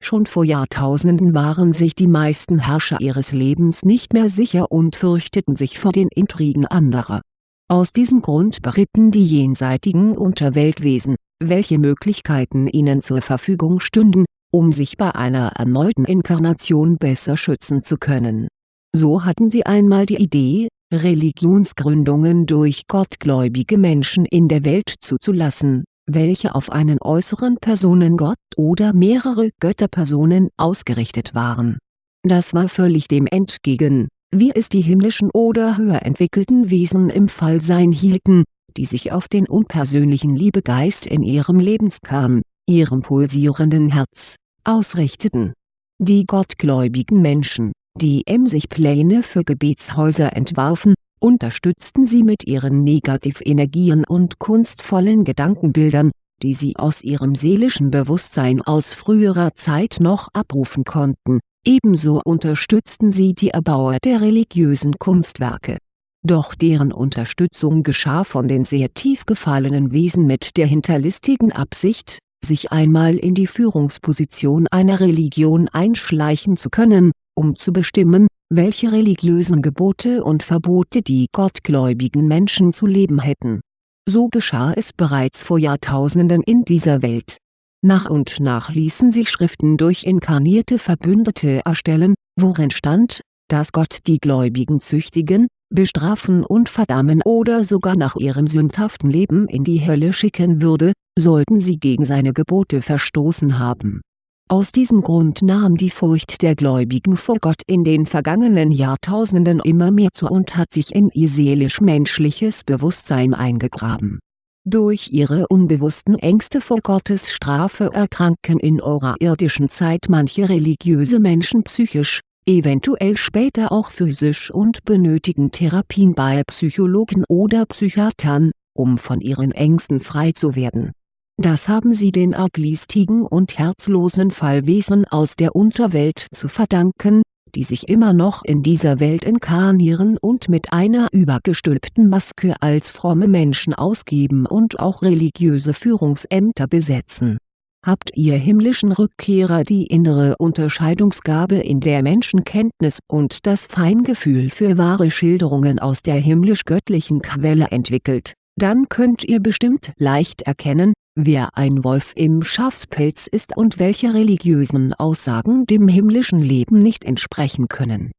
Schon vor Jahrtausenden waren sich die meisten Herrscher ihres Lebens nicht mehr sicher und fürchteten sich vor den Intrigen anderer. Aus diesem Grund beritten die jenseitigen Unterweltwesen, welche Möglichkeiten ihnen zur Verfügung stünden, um sich bei einer erneuten Inkarnation besser schützen zu können. So hatten sie einmal die Idee, Religionsgründungen durch gottgläubige Menschen in der Welt zuzulassen welche auf einen äußeren Personengott oder mehrere Götterpersonen ausgerichtet waren. Das war völlig dem entgegen, wie es die himmlischen oder höher entwickelten Wesen im Fallsein hielten, die sich auf den unpersönlichen Liebegeist in ihrem Lebenskern, ihrem pulsierenden Herz, ausrichteten. Die gottgläubigen Menschen, die emsig Pläne für Gebetshäuser entwarfen, unterstützten sie mit ihren Negativenergien und kunstvollen Gedankenbildern, die sie aus ihrem seelischen Bewusstsein aus früherer Zeit noch abrufen konnten, ebenso unterstützten sie die Erbauer der religiösen Kunstwerke. Doch deren Unterstützung geschah von den sehr tief gefallenen Wesen mit der hinterlistigen Absicht, sich einmal in die Führungsposition einer Religion einschleichen zu können, um zu bestimmen, welche religiösen Gebote und Verbote die gottgläubigen Menschen zu leben hätten. So geschah es bereits vor Jahrtausenden in dieser Welt. Nach und nach ließen sich Schriften durch inkarnierte Verbündete erstellen, worin stand, dass Gott die Gläubigen züchtigen, bestrafen und verdammen oder sogar nach ihrem sündhaften Leben in die Hölle schicken würde, sollten sie gegen seine Gebote verstoßen haben. Aus diesem Grund nahm die Furcht der Gläubigen vor Gott in den vergangenen Jahrtausenden immer mehr zu und hat sich in ihr seelisch-menschliches Bewusstsein eingegraben. Durch ihre unbewussten Ängste vor Gottes Strafe erkranken in eurer irdischen Zeit manche religiöse Menschen psychisch, eventuell später auch physisch und benötigen Therapien bei Psychologen oder Psychiatern, um von ihren Ängsten frei zu werden. Das haben sie den arglistigen und herzlosen Fallwesen aus der Unterwelt zu verdanken, die sich immer noch in dieser Welt inkarnieren und mit einer übergestülpten Maske als fromme Menschen ausgeben und auch religiöse Führungsämter besetzen. Habt ihr himmlischen Rückkehrer die innere Unterscheidungsgabe in der Menschenkenntnis und das Feingefühl für wahre Schilderungen aus der himmlisch-göttlichen Quelle entwickelt, dann könnt ihr bestimmt leicht erkennen, wer ein Wolf im Schafspelz ist und welche religiösen Aussagen dem himmlischen Leben nicht entsprechen können.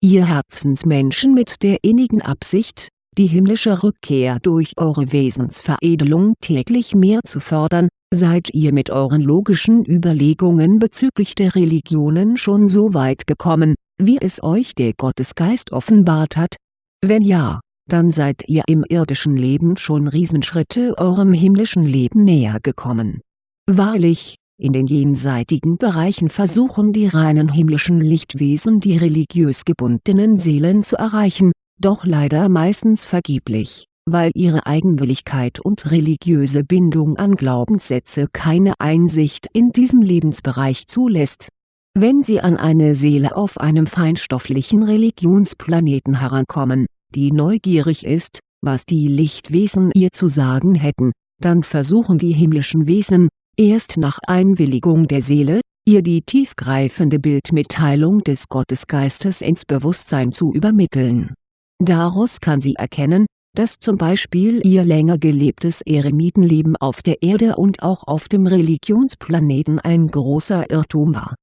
Ihr Herzensmenschen mit der innigen Absicht, die himmlische Rückkehr durch eure Wesensveredelung täglich mehr zu fördern, Seid ihr mit euren logischen Überlegungen bezüglich der Religionen schon so weit gekommen, wie es euch der Gottesgeist offenbart hat? Wenn ja, dann seid ihr im irdischen Leben schon Riesenschritte eurem himmlischen Leben näher gekommen. Wahrlich, in den jenseitigen Bereichen versuchen die reinen himmlischen Lichtwesen die religiös gebundenen Seelen zu erreichen, doch leider meistens vergeblich weil ihre Eigenwilligkeit und religiöse Bindung an Glaubenssätze keine Einsicht in diesem Lebensbereich zulässt. Wenn sie an eine Seele auf einem feinstofflichen Religionsplaneten herankommen, die neugierig ist, was die Lichtwesen ihr zu sagen hätten, dann versuchen die himmlischen Wesen, erst nach Einwilligung der Seele, ihr die tiefgreifende Bildmitteilung des Gottesgeistes ins Bewusstsein zu übermitteln. Daraus kann sie erkennen, dass zum Beispiel ihr länger gelebtes Eremitenleben auf der Erde und auch auf dem Religionsplaneten ein großer Irrtum war.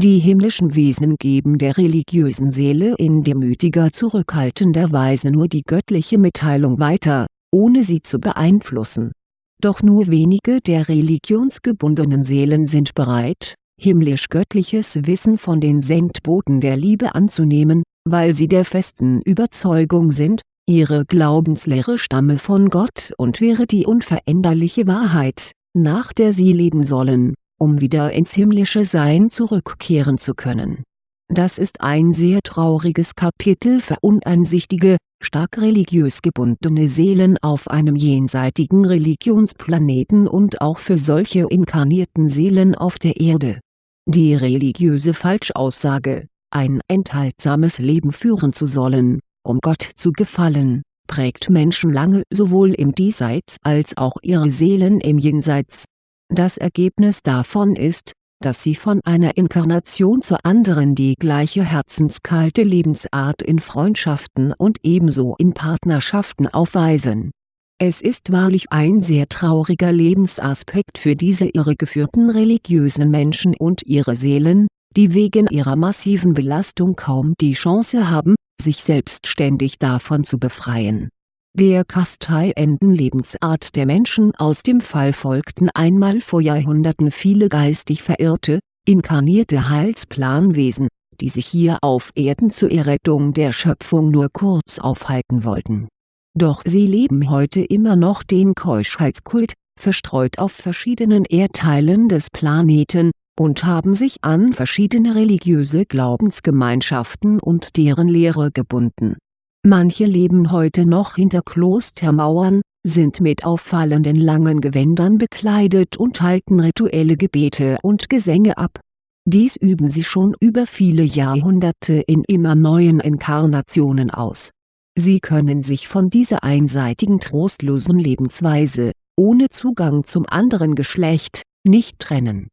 Die himmlischen Wesen geben der religiösen Seele in demütiger zurückhaltender Weise nur die göttliche Mitteilung weiter, ohne sie zu beeinflussen. Doch nur wenige der religionsgebundenen Seelen sind bereit, himmlisch-göttliches Wissen von den Sendboten der Liebe anzunehmen, weil sie der festen Überzeugung sind, Ihre Glaubenslehre stamme von Gott und wäre die unveränderliche Wahrheit, nach der sie leben sollen, um wieder ins himmlische Sein zurückkehren zu können. Das ist ein sehr trauriges Kapitel für uneinsichtige, stark religiös gebundene Seelen auf einem jenseitigen Religionsplaneten und auch für solche inkarnierten Seelen auf der Erde. Die religiöse Falschaussage, ein enthaltsames Leben führen zu sollen, um Gott zu gefallen, prägt Menschen lange sowohl im Diesseits als auch ihre Seelen im Jenseits. Das Ergebnis davon ist, dass sie von einer Inkarnation zur anderen die gleiche herzenskalte Lebensart in Freundschaften und ebenso in Partnerschaften aufweisen. Es ist wahrlich ein sehr trauriger Lebensaspekt für diese irregeführten religiösen Menschen und ihre Seelen, die wegen ihrer massiven Belastung kaum die Chance haben, sich selbstständig davon zu befreien. Der kasteienden Lebensart der Menschen aus dem Fall folgten einmal vor Jahrhunderten viele geistig verirrte, inkarnierte Heilsplanwesen, die sich hier auf Erden zur Errettung der Schöpfung nur kurz aufhalten wollten. Doch sie leben heute immer noch den Keuschheitskult, verstreut auf verschiedenen Erdteilen des Planeten, und haben sich an verschiedene religiöse Glaubensgemeinschaften und deren Lehre gebunden. Manche leben heute noch hinter Klostermauern, sind mit auffallenden langen Gewändern bekleidet und halten rituelle Gebete und Gesänge ab. Dies üben sie schon über viele Jahrhunderte in immer neuen Inkarnationen aus. Sie können sich von dieser einseitigen trostlosen Lebensweise, ohne Zugang zum anderen Geschlecht, nicht trennen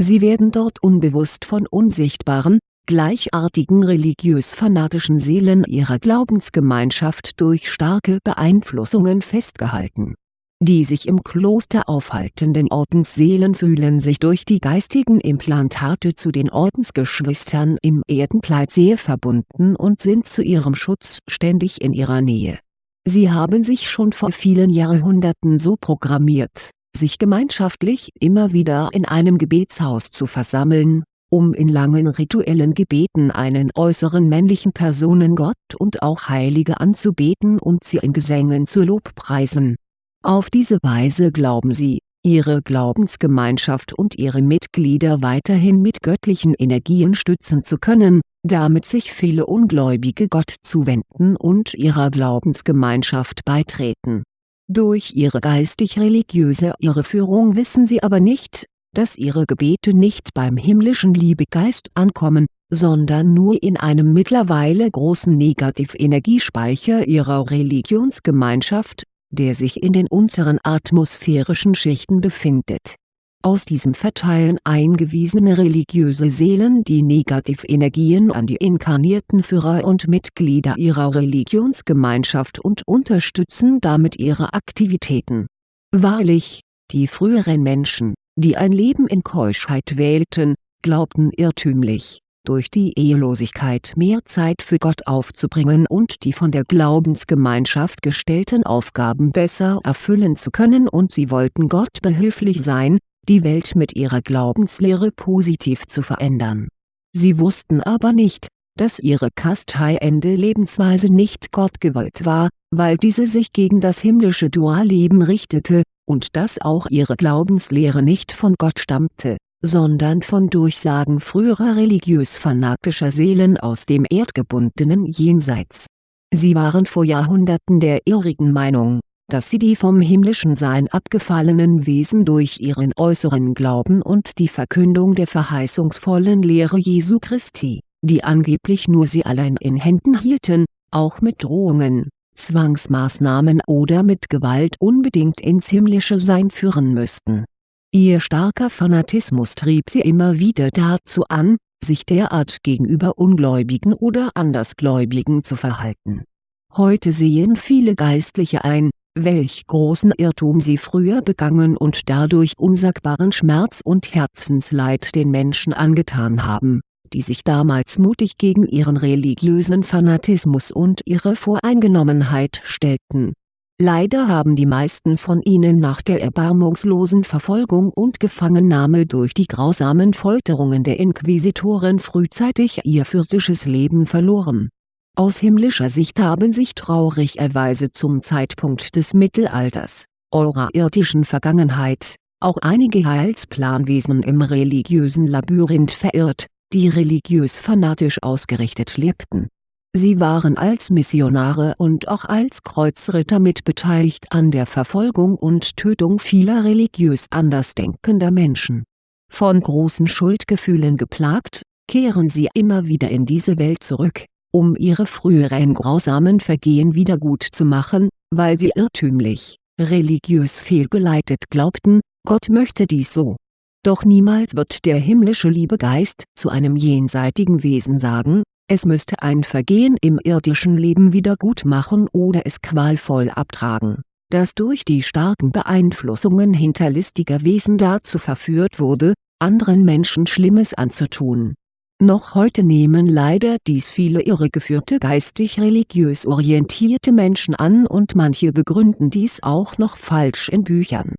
Sie werden dort unbewusst von unsichtbaren, gleichartigen religiös-fanatischen Seelen ihrer Glaubensgemeinschaft durch starke Beeinflussungen festgehalten. Die sich im Kloster aufhaltenden Ordensseelen fühlen sich durch die geistigen Implantate zu den Ordensgeschwistern im Erdenkleid sehr verbunden und sind zu ihrem Schutz ständig in ihrer Nähe. Sie haben sich schon vor vielen Jahrhunderten so programmiert, sich gemeinschaftlich immer wieder in einem Gebetshaus zu versammeln um in langen rituellen Gebeten einen äußeren männlichen Personengott und auch Heilige anzubeten und sie in Gesängen zu lobpreisen. Auf diese Weise glauben sie, ihre Glaubensgemeinschaft und ihre Mitglieder weiterhin mit göttlichen Energien stützen zu können, damit sich viele Ungläubige Gott zuwenden und ihrer Glaubensgemeinschaft beitreten. Durch ihre geistig-religiöse Irreführung wissen sie aber nicht, dass ihre Gebete nicht beim himmlischen Liebegeist ankommen, sondern nur in einem mittlerweile großen Negativenergiespeicher ihrer Religionsgemeinschaft, der sich in den unteren atmosphärischen Schichten befindet. Aus diesem verteilen eingewiesene religiöse Seelen die Negativenergien an die inkarnierten Führer und Mitglieder ihrer Religionsgemeinschaft und unterstützen damit ihre Aktivitäten. Wahrlich, die früheren Menschen die ein Leben in Keuschheit wählten, glaubten irrtümlich, durch die Ehelosigkeit mehr Zeit für Gott aufzubringen und die von der Glaubensgemeinschaft gestellten Aufgaben besser erfüllen zu können und sie wollten Gott behilflich sein, die Welt mit ihrer Glaubenslehre positiv zu verändern. Sie wussten aber nicht, dass ihre kasteiende Lebensweise nicht Gott gewollt war, weil diese sich gegen das himmlische Dualleben richtete, und dass auch ihre Glaubenslehre nicht von Gott stammte, sondern von Durchsagen früherer religiös-fanatischer Seelen aus dem erdgebundenen Jenseits. Sie waren vor Jahrhunderten der irrigen Meinung, dass sie die vom himmlischen Sein abgefallenen Wesen durch ihren äußeren Glauben und die Verkündung der verheißungsvollen Lehre Jesu Christi, die angeblich nur sie allein in Händen hielten, auch mit Drohungen, Zwangsmaßnahmen oder mit Gewalt unbedingt ins himmlische Sein führen müssten. Ihr starker Fanatismus trieb sie immer wieder dazu an, sich derart gegenüber Ungläubigen oder Andersgläubigen zu verhalten. Heute sehen viele Geistliche ein, welch großen Irrtum sie früher begangen und dadurch unsagbaren Schmerz und Herzensleid den Menschen angetan haben die sich damals mutig gegen ihren religiösen Fanatismus und ihre Voreingenommenheit stellten. Leider haben die meisten von ihnen nach der erbarmungslosen Verfolgung und Gefangennahme durch die grausamen Folterungen der Inquisitoren frühzeitig ihr physisches Leben verloren. Aus himmlischer Sicht haben sich traurigerweise zum Zeitpunkt des Mittelalters, eurer irdischen Vergangenheit, auch einige Heilsplanwesen im religiösen Labyrinth verirrt die religiös fanatisch ausgerichtet lebten. Sie waren als Missionare und auch als Kreuzritter mitbeteiligt an der Verfolgung und Tötung vieler religiös andersdenkender Menschen. Von großen Schuldgefühlen geplagt, kehren sie immer wieder in diese Welt zurück, um ihre früheren grausamen Vergehen wiedergutzumachen, weil sie irrtümlich, religiös fehlgeleitet glaubten, Gott möchte dies so doch niemals wird der himmlische Liebegeist zu einem jenseitigen Wesen sagen, es müsste ein Vergehen im irdischen Leben wiedergutmachen oder es qualvoll abtragen, das durch die starken Beeinflussungen hinterlistiger Wesen dazu verführt wurde, anderen Menschen Schlimmes anzutun. Noch heute nehmen leider dies viele irregeführte geistig-religiös orientierte Menschen an und manche begründen dies auch noch falsch in Büchern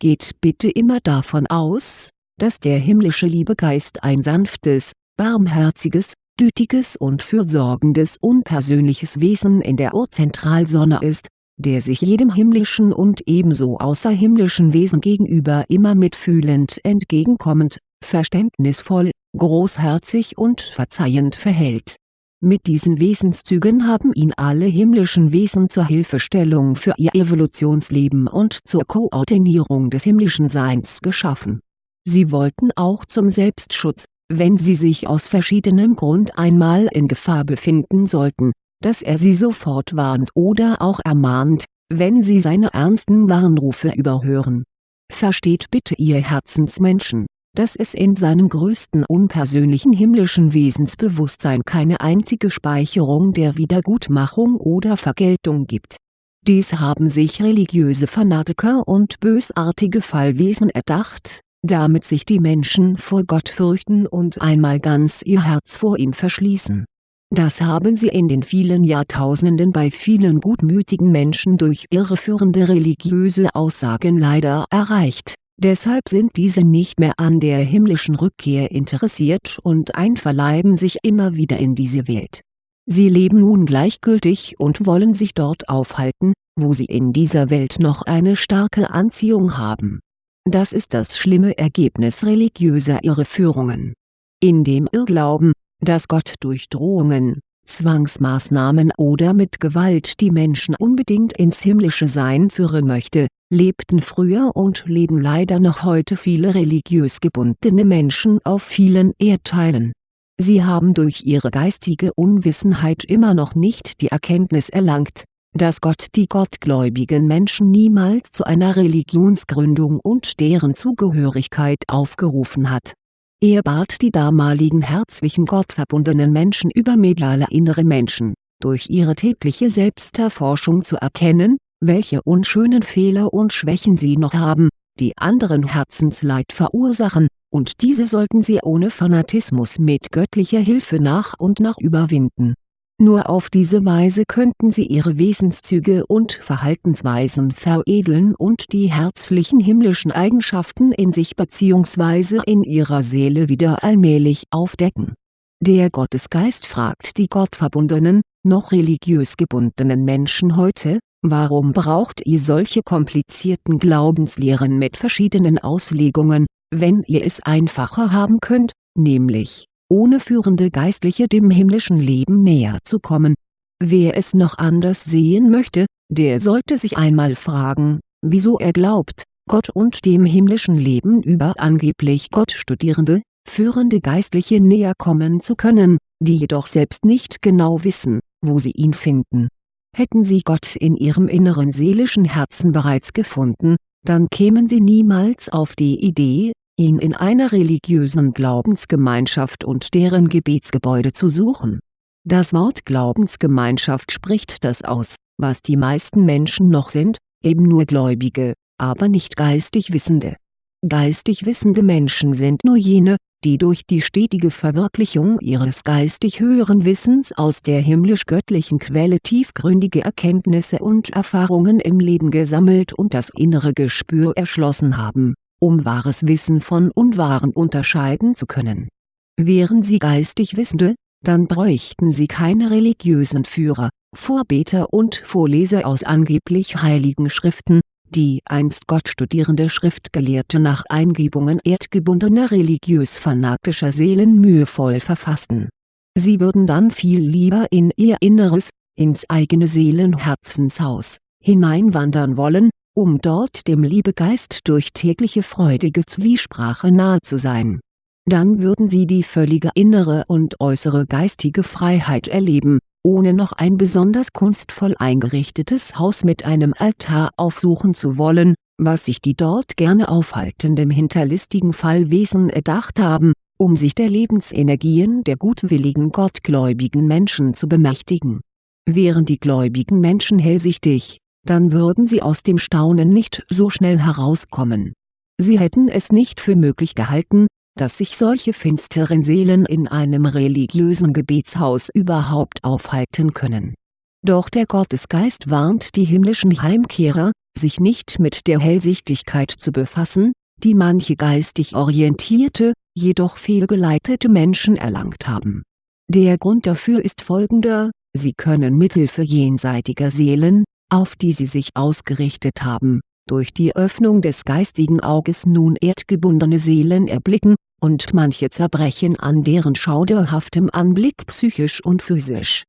Geht bitte immer davon aus, dass der himmlische Liebegeist ein sanftes, barmherziges, gütiges und fürsorgendes unpersönliches Wesen in der Urzentralsonne ist, der sich jedem himmlischen und ebenso außerhimmlischen Wesen gegenüber immer mitfühlend entgegenkommend, verständnisvoll, großherzig und verzeihend verhält mit diesen Wesenszügen haben ihn alle himmlischen Wesen zur Hilfestellung für ihr Evolutionsleben und zur Koordinierung des himmlischen Seins geschaffen. Sie wollten auch zum Selbstschutz, wenn sie sich aus verschiedenem Grund einmal in Gefahr befinden sollten, dass er sie sofort warnt oder auch ermahnt, wenn sie seine ernsten Warnrufe überhören. Versteht bitte ihr Herzensmenschen dass es in seinem größten unpersönlichen himmlischen Wesensbewusstsein keine einzige Speicherung der Wiedergutmachung oder Vergeltung gibt. Dies haben sich religiöse Fanatiker und bösartige Fallwesen erdacht, damit sich die Menschen vor Gott fürchten und einmal ganz ihr Herz vor ihm verschließen. Das haben sie in den vielen Jahrtausenden bei vielen gutmütigen Menschen durch irreführende religiöse Aussagen leider erreicht Deshalb sind diese nicht mehr an der himmlischen Rückkehr interessiert und einverleiben sich immer wieder in diese Welt. Sie leben nun gleichgültig und wollen sich dort aufhalten, wo sie in dieser Welt noch eine starke Anziehung haben. Das ist das schlimme Ergebnis religiöser Irreführungen. In dem Irrglauben, dass Gott durch Drohungen, Zwangsmaßnahmen oder mit Gewalt die Menschen unbedingt ins himmlische Sein führen möchte, lebten früher und leben leider noch heute viele religiös gebundene Menschen auf vielen Erdteilen. Sie haben durch ihre geistige Unwissenheit immer noch nicht die Erkenntnis erlangt, dass Gott die gottgläubigen Menschen niemals zu einer Religionsgründung und deren Zugehörigkeit aufgerufen hat. Er bat die damaligen herzlichen gottverbundenen Menschen über mediale innere Menschen, durch ihre tägliche Selbsterforschung zu erkennen, welche unschönen Fehler und Schwächen sie noch haben, die anderen Herzensleid verursachen, und diese sollten sie ohne Fanatismus mit göttlicher Hilfe nach und nach überwinden. Nur auf diese Weise könnten sie ihre Wesenszüge und Verhaltensweisen veredeln und die herzlichen himmlischen Eigenschaften in sich bzw. in ihrer Seele wieder allmählich aufdecken. Der Gottesgeist fragt die gottverbundenen, noch religiös gebundenen Menschen heute, Warum braucht ihr solche komplizierten Glaubenslehren mit verschiedenen Auslegungen, wenn ihr es einfacher haben könnt, nämlich, ohne führende Geistliche dem himmlischen Leben näher zu kommen? Wer es noch anders sehen möchte, der sollte sich einmal fragen, wieso er glaubt, Gott und dem himmlischen Leben über angeblich Gottstudierende, führende Geistliche näher kommen zu können, die jedoch selbst nicht genau wissen, wo sie ihn finden Hätten sie Gott in ihrem inneren seelischen Herzen bereits gefunden, dann kämen sie niemals auf die Idee, ihn in einer religiösen Glaubensgemeinschaft und deren Gebetsgebäude zu suchen. Das Wort Glaubensgemeinschaft spricht das aus, was die meisten Menschen noch sind, eben nur Gläubige, aber nicht geistig Wissende. Geistig wissende Menschen sind nur jene, die durch die stetige Verwirklichung ihres geistig höheren Wissens aus der himmlisch-göttlichen Quelle tiefgründige Erkenntnisse und Erfahrungen im Leben gesammelt und das innere Gespür erschlossen haben, um wahres Wissen von Unwahren unterscheiden zu können. Wären sie geistig Wissende, dann bräuchten sie keine religiösen Führer, Vorbeter und Vorleser aus angeblich heiligen Schriften, die einst gottstudierende Schriftgelehrte nach Eingebungen erdgebundener religiös-fanatischer Seelen mühevoll verfassten. Sie würden dann viel lieber in ihr Inneres, ins eigene Seelenherzenshaus, hineinwandern wollen, um dort dem Liebegeist durch tägliche freudige Zwiesprache nahe zu sein. Dann würden sie die völlige innere und äußere geistige Freiheit erleben, ohne noch ein besonders kunstvoll eingerichtetes Haus mit einem Altar aufsuchen zu wollen, was sich die dort gerne aufhaltenden hinterlistigen Fallwesen erdacht haben, um sich der Lebensenergien der gutwilligen gottgläubigen Menschen zu bemächtigen. Wären die gläubigen Menschen hellsichtig, dann würden sie aus dem Staunen nicht so schnell herauskommen. Sie hätten es nicht für möglich gehalten, dass sich solche finsteren Seelen in einem religiösen Gebetshaus überhaupt aufhalten können. Doch der Gottesgeist warnt die himmlischen Heimkehrer, sich nicht mit der Hellsichtigkeit zu befassen, die manche geistig orientierte, jedoch fehlgeleitete Menschen erlangt haben. Der Grund dafür ist folgender, sie können mithilfe jenseitiger Seelen, auf die sie sich ausgerichtet haben, durch die Öffnung des geistigen Auges nun erdgebundene Seelen erblicken, und manche zerbrechen an deren schauderhaftem Anblick psychisch und physisch.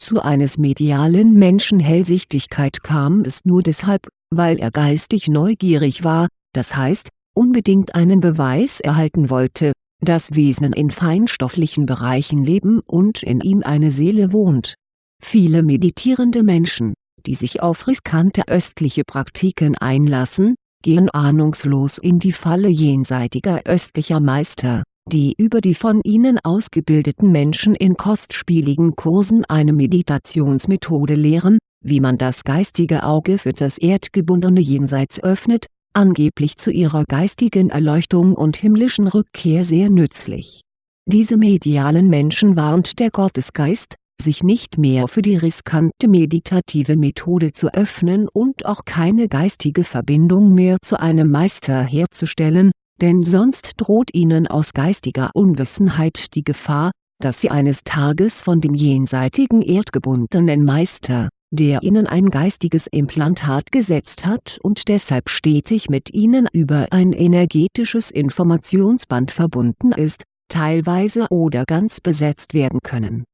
Zu eines medialen Menschen Hellsichtigkeit kam es nur deshalb, weil er geistig neugierig war, das heißt, unbedingt einen Beweis erhalten wollte, dass Wesen in feinstofflichen Bereichen leben und in ihm eine Seele wohnt. Viele meditierende Menschen, die sich auf riskante östliche Praktiken einlassen, gehen ahnungslos in die Falle jenseitiger östlicher Meister, die über die von ihnen ausgebildeten Menschen in kostspieligen Kursen eine Meditationsmethode lehren, wie man das geistige Auge für das erdgebundene Jenseits öffnet, angeblich zu ihrer geistigen Erleuchtung und himmlischen Rückkehr sehr nützlich. Diese medialen Menschen warnt der Gottesgeist, sich nicht mehr für die riskante meditative Methode zu öffnen und auch keine geistige Verbindung mehr zu einem Meister herzustellen, denn sonst droht ihnen aus geistiger Unwissenheit die Gefahr, dass sie eines Tages von dem jenseitigen erdgebundenen Meister, der ihnen ein geistiges Implantat gesetzt hat und deshalb stetig mit ihnen über ein energetisches Informationsband verbunden ist, teilweise oder ganz besetzt werden können.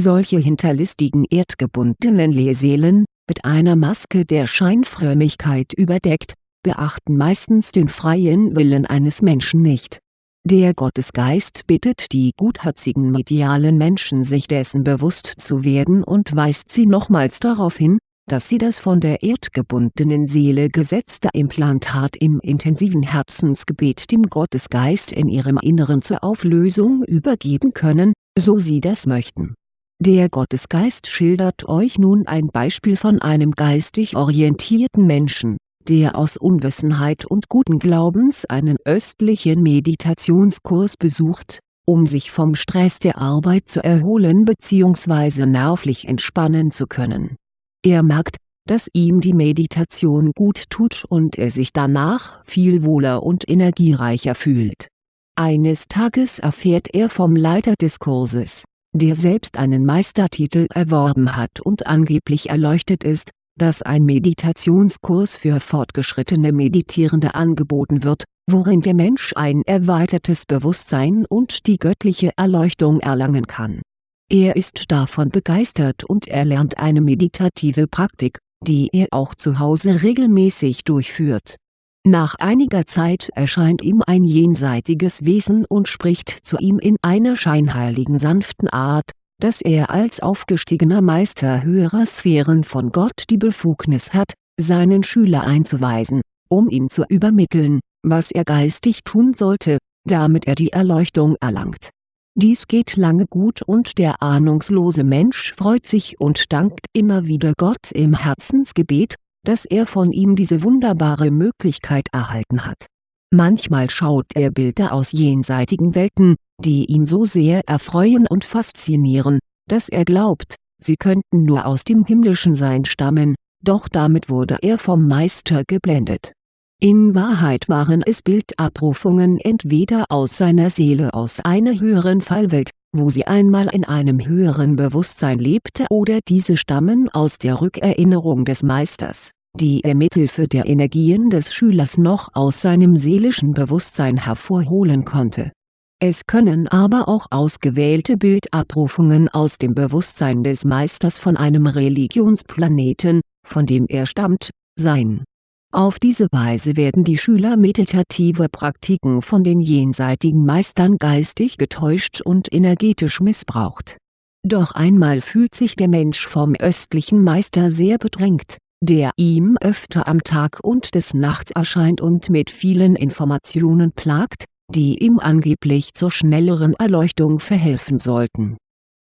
Solche hinterlistigen erdgebundenen Lehrseelen, mit einer Maske der Scheinfrömmigkeit überdeckt, beachten meistens den freien Willen eines Menschen nicht. Der Gottesgeist bittet die gutherzigen medialen Menschen sich dessen bewusst zu werden und weist sie nochmals darauf hin, dass sie das von der erdgebundenen Seele gesetzte Implantat im intensiven Herzensgebet dem Gottesgeist in ihrem Inneren zur Auflösung übergeben können, so sie das möchten. Der Gottesgeist schildert euch nun ein Beispiel von einem geistig orientierten Menschen der aus Unwissenheit und guten Glaubens einen östlichen Meditationskurs besucht, um sich vom Stress der Arbeit zu erholen bzw. nervlich entspannen zu können. Er merkt, dass ihm die Meditation gut tut und er sich danach viel wohler und energiereicher fühlt. Eines Tages erfährt er vom Leiter des Kurses, der selbst einen Meistertitel erworben hat und angeblich erleuchtet ist, dass ein Meditationskurs für fortgeschrittene Meditierende angeboten wird, worin der Mensch ein erweitertes Bewusstsein und die göttliche Erleuchtung erlangen kann. Er ist davon begeistert und erlernt eine meditative Praktik, die er auch zu Hause regelmäßig durchführt. Nach einiger Zeit erscheint ihm ein jenseitiges Wesen und spricht zu ihm in einer scheinheiligen sanften Art, dass er als aufgestiegener Meister höherer Sphären von Gott die Befugnis hat, seinen Schüler einzuweisen, um ihm zu übermitteln, was er geistig tun sollte, damit er die Erleuchtung erlangt. Dies geht lange gut und der ahnungslose Mensch freut sich und dankt immer wieder Gott im Herzensgebet, dass er von ihm diese wunderbare Möglichkeit erhalten hat. Manchmal schaut er Bilder aus jenseitigen Welten, die ihn so sehr erfreuen und faszinieren, dass er glaubt, sie könnten nur aus dem himmlischen Sein stammen, doch damit wurde er vom Meister geblendet. In Wahrheit waren es Bildabrufungen entweder aus seiner Seele aus einer höheren Fallwelt, wo sie einmal in einem höheren Bewusstsein lebte oder diese stammen aus der Rückerinnerung des Meisters, die er mithilfe der Energien des Schülers noch aus seinem seelischen Bewusstsein hervorholen konnte es können aber auch ausgewählte Bildabrufungen aus dem Bewusstsein des Meisters von einem Religionsplaneten, von dem er stammt, sein. Auf diese Weise werden die Schüler meditative Praktiken von den jenseitigen Meistern geistig getäuscht und energetisch missbraucht. Doch einmal fühlt sich der Mensch vom östlichen Meister sehr bedrängt, der ihm öfter am Tag und des Nachts erscheint und mit vielen Informationen plagt, die ihm angeblich zur schnelleren Erleuchtung verhelfen sollten.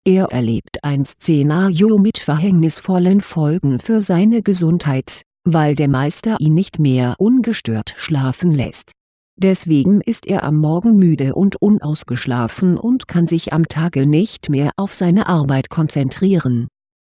Er erlebt ein Szenario mit verhängnisvollen Folgen für seine Gesundheit, weil der Meister ihn nicht mehr ungestört schlafen lässt. Deswegen ist er am Morgen müde und unausgeschlafen und kann sich am Tage nicht mehr auf seine Arbeit konzentrieren.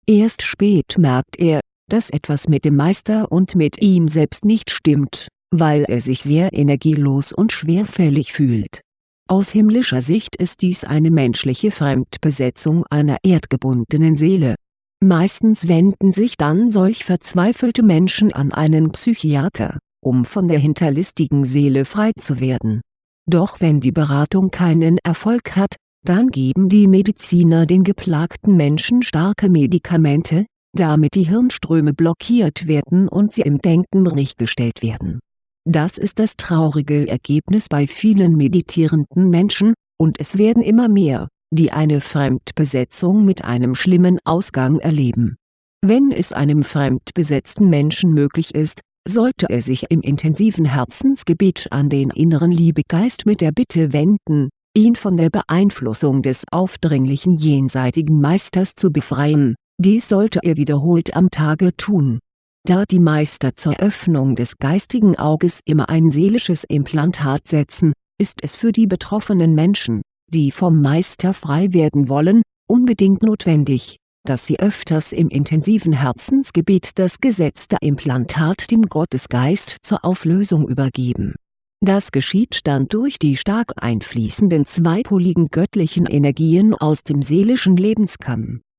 Erst spät merkt er, dass etwas mit dem Meister und mit ihm selbst nicht stimmt weil er sich sehr energielos und schwerfällig fühlt. Aus himmlischer Sicht ist dies eine menschliche Fremdbesetzung einer erdgebundenen Seele. Meistens wenden sich dann solch verzweifelte Menschen an einen Psychiater, um von der hinterlistigen Seele frei zu werden. Doch wenn die Beratung keinen Erfolg hat, dann geben die Mediziner den geplagten Menschen starke Medikamente, damit die Hirnströme blockiert werden und sie im Denken gestellt werden das ist das traurige Ergebnis bei vielen meditierenden Menschen, und es werden immer mehr, die eine Fremdbesetzung mit einem schlimmen Ausgang erleben. Wenn es einem fremdbesetzten Menschen möglich ist, sollte er sich im intensiven Herzensgebet an den inneren Liebegeist mit der Bitte wenden, ihn von der Beeinflussung des aufdringlichen jenseitigen Meisters zu befreien, dies sollte er wiederholt am Tage tun. Da die Meister zur Öffnung des geistigen Auges immer ein seelisches Implantat setzen, ist es für die betroffenen Menschen, die vom Meister frei werden wollen, unbedingt notwendig, dass sie öfters im intensiven Herzensgebet das gesetzte Implantat dem Gottesgeist zur Auflösung übergeben. Das geschieht dann durch die stark einfließenden zweipoligen göttlichen Energien aus dem seelischen Lebenskamm